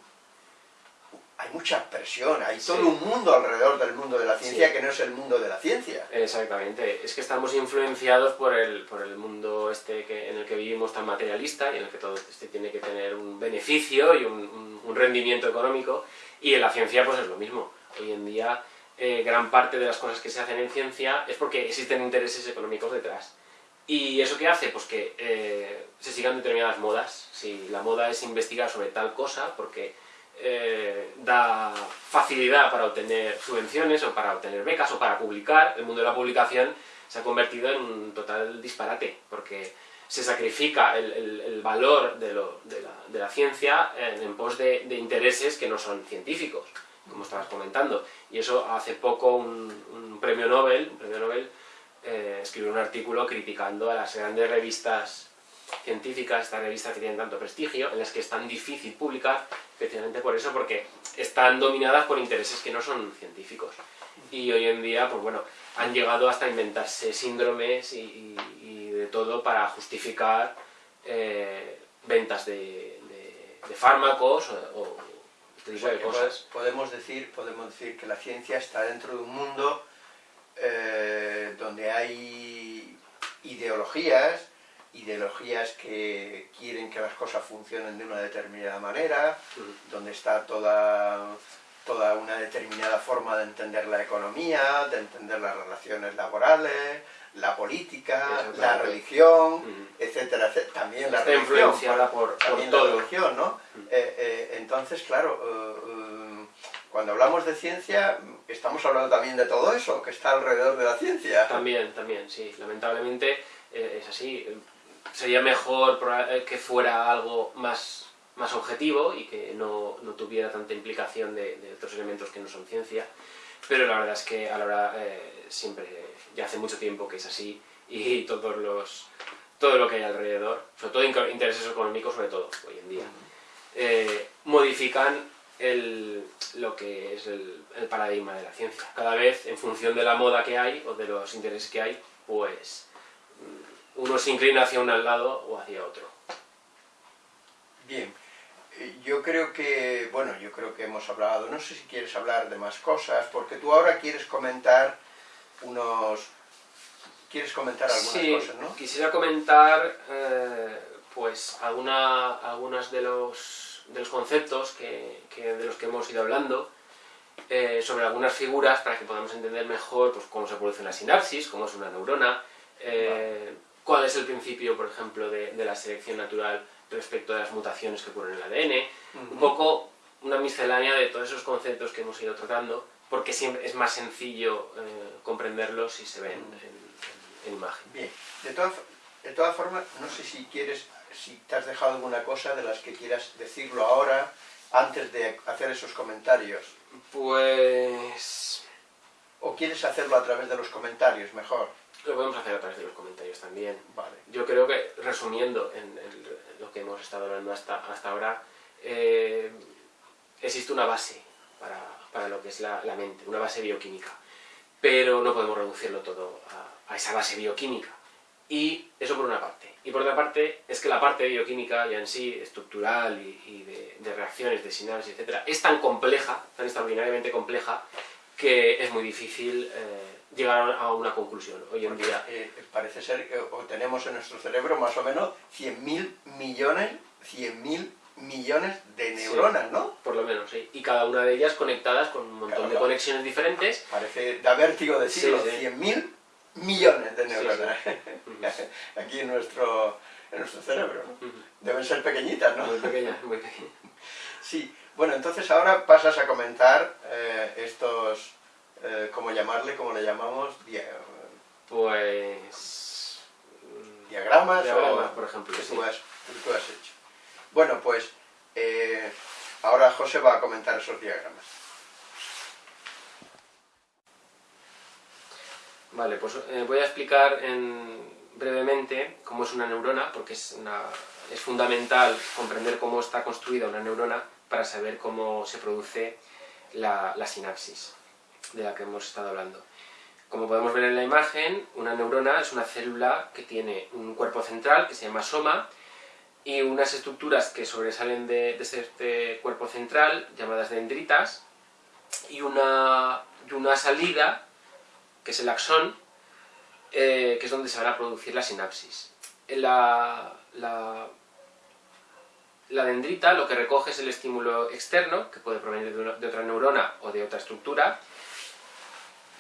hay mucha presión, hay todo un mundo alrededor del mundo de la ciencia que no es el mundo de la ciencia. Exactamente, es que estamos influenciados por el, por el mundo este que, en el que vivimos tan materialista y en el que todo este tiene que tener un beneficio y un, un, rendimiento económico y en la ciencia pues es lo mismo. Hoy en día eh, gran parte de las cosas que se hacen en ciencia es porque existen intereses económicos detrás. ¿Y eso qué hace? Pues que eh, se sigan determinadas modas. Si la moda es investigar sobre tal cosa, porque eh, da facilidad para obtener subvenciones o para obtener becas o para publicar, el mundo de la publicación se ha convertido en un total disparate, porque se sacrifica el, valor de, la, ciencia en, pos de, intereses que no son científicos, como estabas comentando. Y eso hace poco un, premio Nobel, un premio Nobel eh, escribió un artículo criticando a las grandes revistas científicas, estas revistas que tienen tanto prestigio, en las que es tan difícil publicar, especialmente por eso, porque están dominadas por intereses que no son científicos. Y hoy en día, pues bueno, han llegado hasta inventarse síndromes y, de todo para justificar eh, ventas de, fármacos o, este tipo de cosas. Podemos decir, podemos decir que la ciencia está dentro de un mundo eh, donde hay ideologías, ideologías que quieren que las cosas funcionen de una determinada manera, donde está toda, toda una determinada forma de entender la economía, de entender las relaciones laborales, la política, la religión, etcétera, También la religión, influenciada por, también la religión, ¿no? Eh, eh, entonces, claro, eh, cuando hablamos de ciencia, estamos hablando también de todo eso, que está alrededor de la ciencia. También, también, sí. Lamentablemente es así sería mejor eh, que fuera algo más, más objetivo y que no, no tuviera tanta implicación de, otros elementos que no son ciencia, pero la verdad es que a la hora eh, siempre, ya hace mucho tiempo que es así y todos los, todo lo que hay alrededor, sobre todo intereses económicos sobre todo hoy en día, eh, modifican el, lo que es el, el, paradigma de la ciencia. Cada vez, en función de la moda que hay o de los intereses que hay, pues uno se inclina hacia un lado o hacia otro. Bien, eh, yo creo que, bueno, yo creo que hemos hablado, no sé si quieres hablar de más cosas, porque tú ahora quieres comentar unos... ¿Quieres comentar algunas cosas, no? quisiera comentar, eh, pues, alguna, algunas de los, de los conceptos que, de los que hemos ido hablando, eh, sobre algunas figuras para que podamos entender mejor pues, cómo se produce una sinapsis, cómo es una neurona, cuál es el principio, por ejemplo, de, la selección natural respecto a las mutaciones que ocurren en el ADN, un poco una miscelánea de todos esos conceptos que hemos ido tratando, porque siempre es más sencillo eh, comprenderlos si se ven en, imagen. Bien, de todas, de todas formas, no sé si quieres, si te has dejado alguna cosa de las que quieras decirlo ahora, antes de hacer esos comentarios. Pues... ¿O quieres hacerlo a través de los comentarios, mejor? Lo podemos hacer a través de los comentarios también. Vale. Yo creo que, resumiendo en, lo que hemos estado hablando hasta, hasta ahora, eh, existe una base para, para, lo que es la, la, mente, una base bioquímica. Pero no podemos reducirlo todo a, a, esa base bioquímica. Y eso por una parte. Y por otra parte, es que la parte bioquímica ya en sí, estructural y, de, de, reacciones, de sinapsis, etc., es tan compleja, tan extraordinariamente compleja, que es muy difícil... Eh, llegar a una conclusión hoy en día. Eh, parece ser que tenemos en nuestro cerebro más o menos 100.000 millones, 100.000 millones de neuronas, ¿no? Por lo menos, sí. Y cada una de ellas conectadas con un montón de conexiones diferentes. Parece, da vértigo decirlo, 100.000 millones de neuronas aquí en nuestro, en nuestro cerebro, ¿no? Deben ser pequeñitas, ¿no? Muy pequeñas, muy pequeñas. Sí, bueno, entonces ahora pasas a comentar eh, estos eh, ¿cómo llamarle? ¿Cómo le llamamos? pues... Diagramas, diagramas por ejemplo, que tú, has, hecho. Bueno, pues eh, ahora José va a comentar esos diagramas. Vale, pues eh, voy a explicar brevemente cómo es una neurona, porque es, es fundamental comprender cómo está construida una neurona para saber cómo se produce la sinapsis de la que hemos estado hablando. Como podemos ver en la imagen, una neurona es una célula que tiene un cuerpo central que se llama soma y unas estructuras que sobresalen de, este cuerpo central llamadas dendritas y una, una salida que es el axón eh, que es donde se van a producir la sinapsis. La, la, la, dendrita lo que recoge es el estímulo externo, que puede provenir de, de otra neurona o de otra estructura,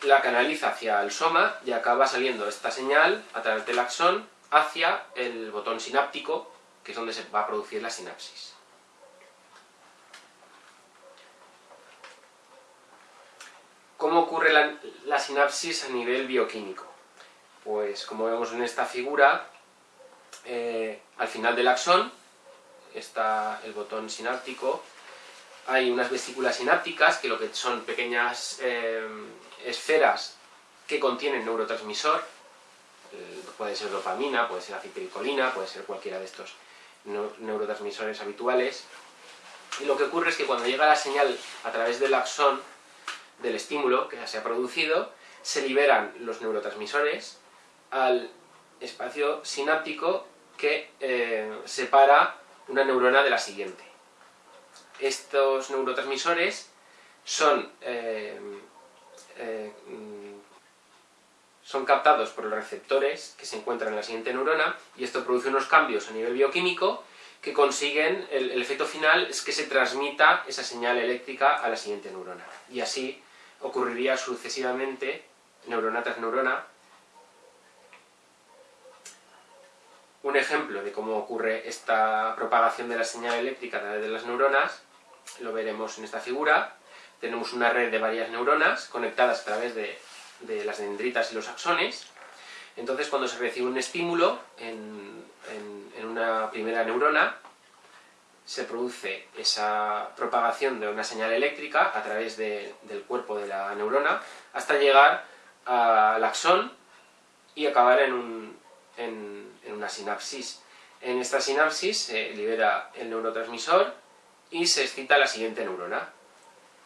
la canaliza hacia el soma y acaba saliendo esta señal a través del axón hacia el botón sináptico, que es donde se va a producir la sinapsis. ¿Cómo ocurre la, sinapsis a nivel bioquímico? Pues como vemos en esta figura, eh, al final del axón está el botón sináptico, hay unas vesículas sinápticas que lo que son pequeñas eh, esferas que contienen neurotransmisor, eh, puede ser dopamina, puede ser acetilcolina, puede ser cualquiera de estos neurotransmisores habituales, y lo que ocurre es que cuando llega la señal a través del axón del estímulo que ya se ha producido, se liberan los neurotransmisores al espacio sináptico que eh, separa una neurona de la siguiente. Estos neurotransmisores son, eh, eh, son captados por los receptores que se encuentran en la siguiente neurona y esto produce unos cambios a nivel bioquímico que consiguen, el, el efecto final es que se transmita esa señal eléctrica a la siguiente neurona. Y así ocurriría sucesivamente, neurona tras neurona. Un ejemplo de cómo ocurre esta propagación de la señal eléctrica a través de las neuronas, lo veremos en esta figura. Tenemos una red de varias neuronas conectadas a través de, las dendritas y los axones. Entonces, cuando se recibe un estímulo en una primera neurona, se produce esa propagación de una señal eléctrica a través del cuerpo de la neurona hasta llegar al axón y acabar en, una sinapsis. En esta sinapsis se libera el neurotransmisor y se excita la siguiente neurona.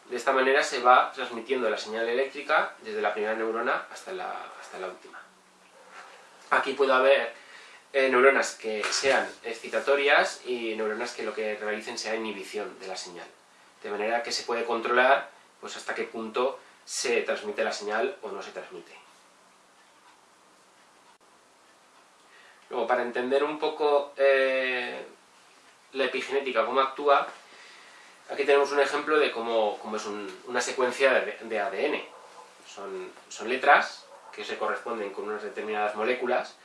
De esta manera se va transmitiendo la señal eléctrica desde la primera neurona hasta la, hasta la última. Aquí puede haber eh, neuronas que sean excitatorias y neuronas que lo que realicen sea inhibición de la señal. De manera que se puede controlar pues, hasta qué punto se transmite la señal o no se transmite. Luego, para entender un poco eh, la epigenética, cómo actúa, aquí tenemos un ejemplo de cómo, es una secuencia de, ADN. Son, son letras que se corresponden con unas determinadas moléculas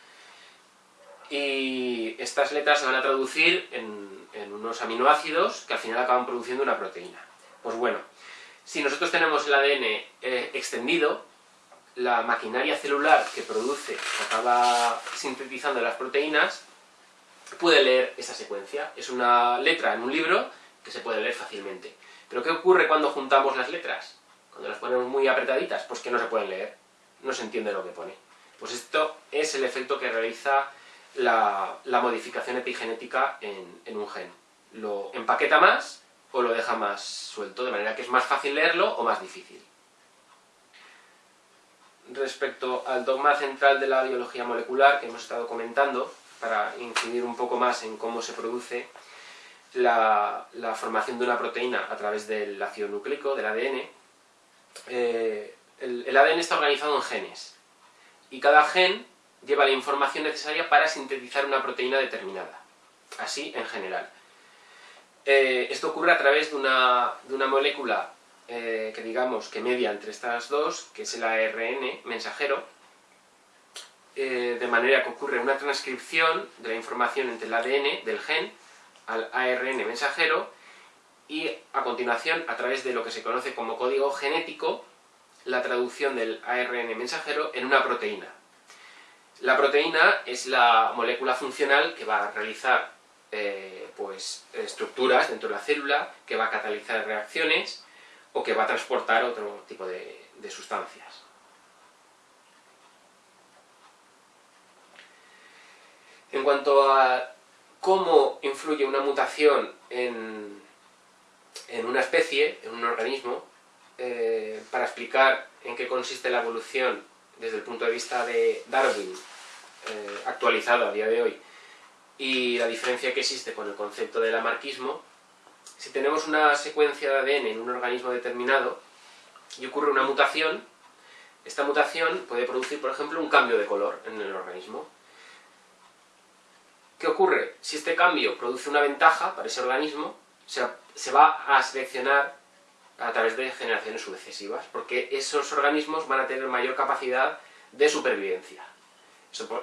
y estas letras se van a traducir en, unos aminoácidos que al final acaban produciendo una proteína. Pues bueno, si nosotros tenemos el ADN eh, extendido, la maquinaria celular que produce, que acaba sintetizando las proteínas, puede leer esa secuencia. Es una letra en un libro que se puede leer fácilmente. Pero ¿qué ocurre cuando juntamos las letras? Cuando las ponemos muy apretaditas, pues que no se pueden leer, no se entiende lo que pone. Pues esto es el efecto que realiza la, modificación epigenética en, un gen. Lo empaqueta más o lo deja más suelto, de manera que es más fácil leerlo o más difícil. Respecto al dogma central de la biología molecular que hemos estado comentando, para incidir un poco más en cómo se produce la, formación de una proteína a través del ácido nucleico, del ADN, eh, el ADN está organizado en genes, y cada gen lleva la información necesaria para sintetizar una proteína determinada. Así, en general. Eh, esto ocurre a través de una, molécula eh, que digamos que media entre estas dos, que es el ARN mensajero, de manera que ocurre una transcripción de la información entre el ADN del gen al ARN mensajero y a continuación, a través de lo que se conoce como código genético, la traducción del ARN mensajero en una proteína, la proteína es la molécula funcional que va a realizar eh, pues, estructuras dentro de la célula, que va a catalizar reacciones o que va a transportar otro tipo de, sustancias. En cuanto a cómo influye una mutación en, una especie, en un organismo, eh, para explicar en qué consiste la evolución desde el punto de vista de Darwin, eh, actualizado a día de hoy, y la diferencia que existe con el concepto del amarquismo, si tenemos una secuencia de ADN en un organismo determinado y ocurre una mutación, esta mutación puede producir, por ejemplo, un cambio de color en el organismo. ¿Qué ocurre? Si este cambio produce una ventaja para ese organismo, se, se va a seleccionar a través de generaciones sucesivas, porque esos organismos van a tener mayor capacidad de supervivencia.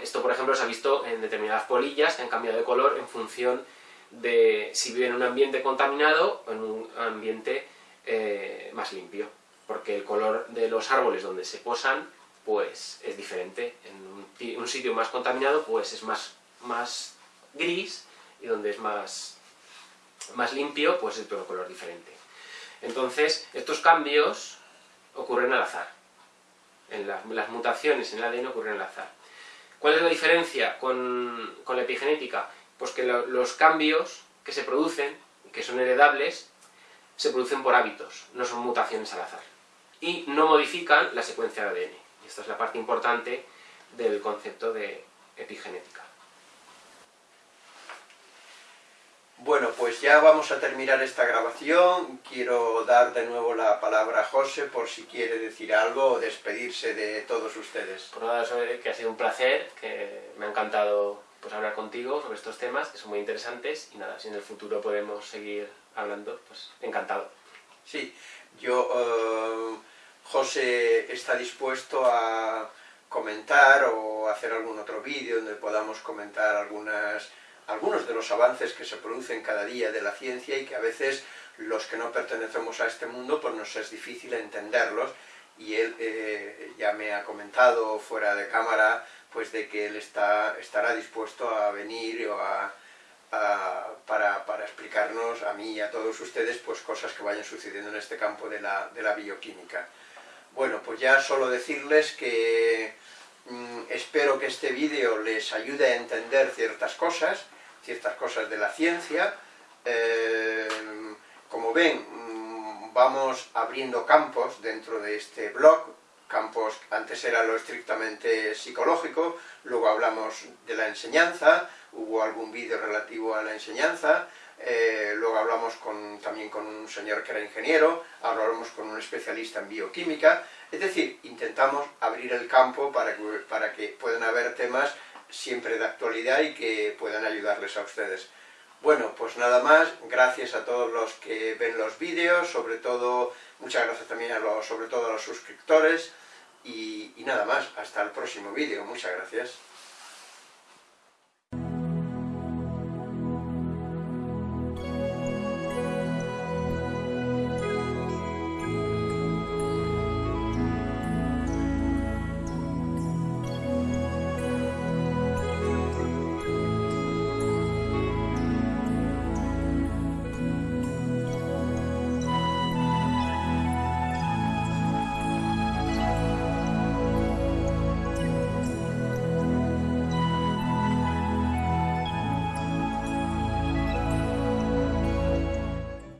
Esto, por ejemplo, se ha visto en determinadas polillas que han cambiado de color en función de si viven en un ambiente contaminado o en un ambiente eh, más limpio, porque el color de los árboles donde se posan pues es diferente. En un, sitio más contaminado pues es más, más gris y donde es más, más limpio pues es de otro color diferente. Entonces, estos cambios ocurren al azar. En las mutaciones en el ADN ocurren al azar. ¿Cuál es la diferencia con, la epigenética? Pues que los cambios que se producen, que son heredables, se producen por hábitos, no son mutaciones al azar. Y no modifican la secuencia de ADN. Esta es la parte importante del concepto de epigenética. Bueno, pues ya vamos a terminar esta grabación. Quiero dar de nuevo la palabra a José por si quiere decir algo o despedirse de todos ustedes. Por nada, que ha sido un placer, que me ha encantado pues, hablar contigo sobre estos temas, que son muy interesantes, y nada, si en el futuro podemos seguir hablando, pues encantado. Sí, yo, eh, José está dispuesto a comentar o hacer algún otro vídeo donde podamos comentar algunas algunos de los avances que se producen cada día de la ciencia y que a veces los que no pertenecemos a este mundo pues nos es difícil entenderlos y él eh, ya me ha comentado fuera de cámara pues de que él está, estará dispuesto a venir o a, para, para, explicarnos a mí y a todos ustedes pues cosas que vayan sucediendo en este campo de la, de la bioquímica. Bueno, pues ya solo decirles que espero que este vídeo les ayude a entender ciertas cosas, ciertas cosas de la ciencia. Eh, como ven, mm, vamos abriendo campos dentro de este blog, campos, antes era lo estrictamente psicológico, luego hablamos de la enseñanza, hubo algún vídeo relativo a la enseñanza, eh, luego hablamos también con un señor que era ingeniero, hablamos con un especialista en bioquímica, es decir, intentamos abrir el campo para que, para que puedan haber temas siempre de actualidad y que puedan ayudarles a ustedes. Bueno, pues nada más, gracias a todos los que ven los vídeos, sobre todo, muchas gracias también a los, sobre todo a los suscriptores, y, y nada más, hasta el próximo vídeo, muchas gracias.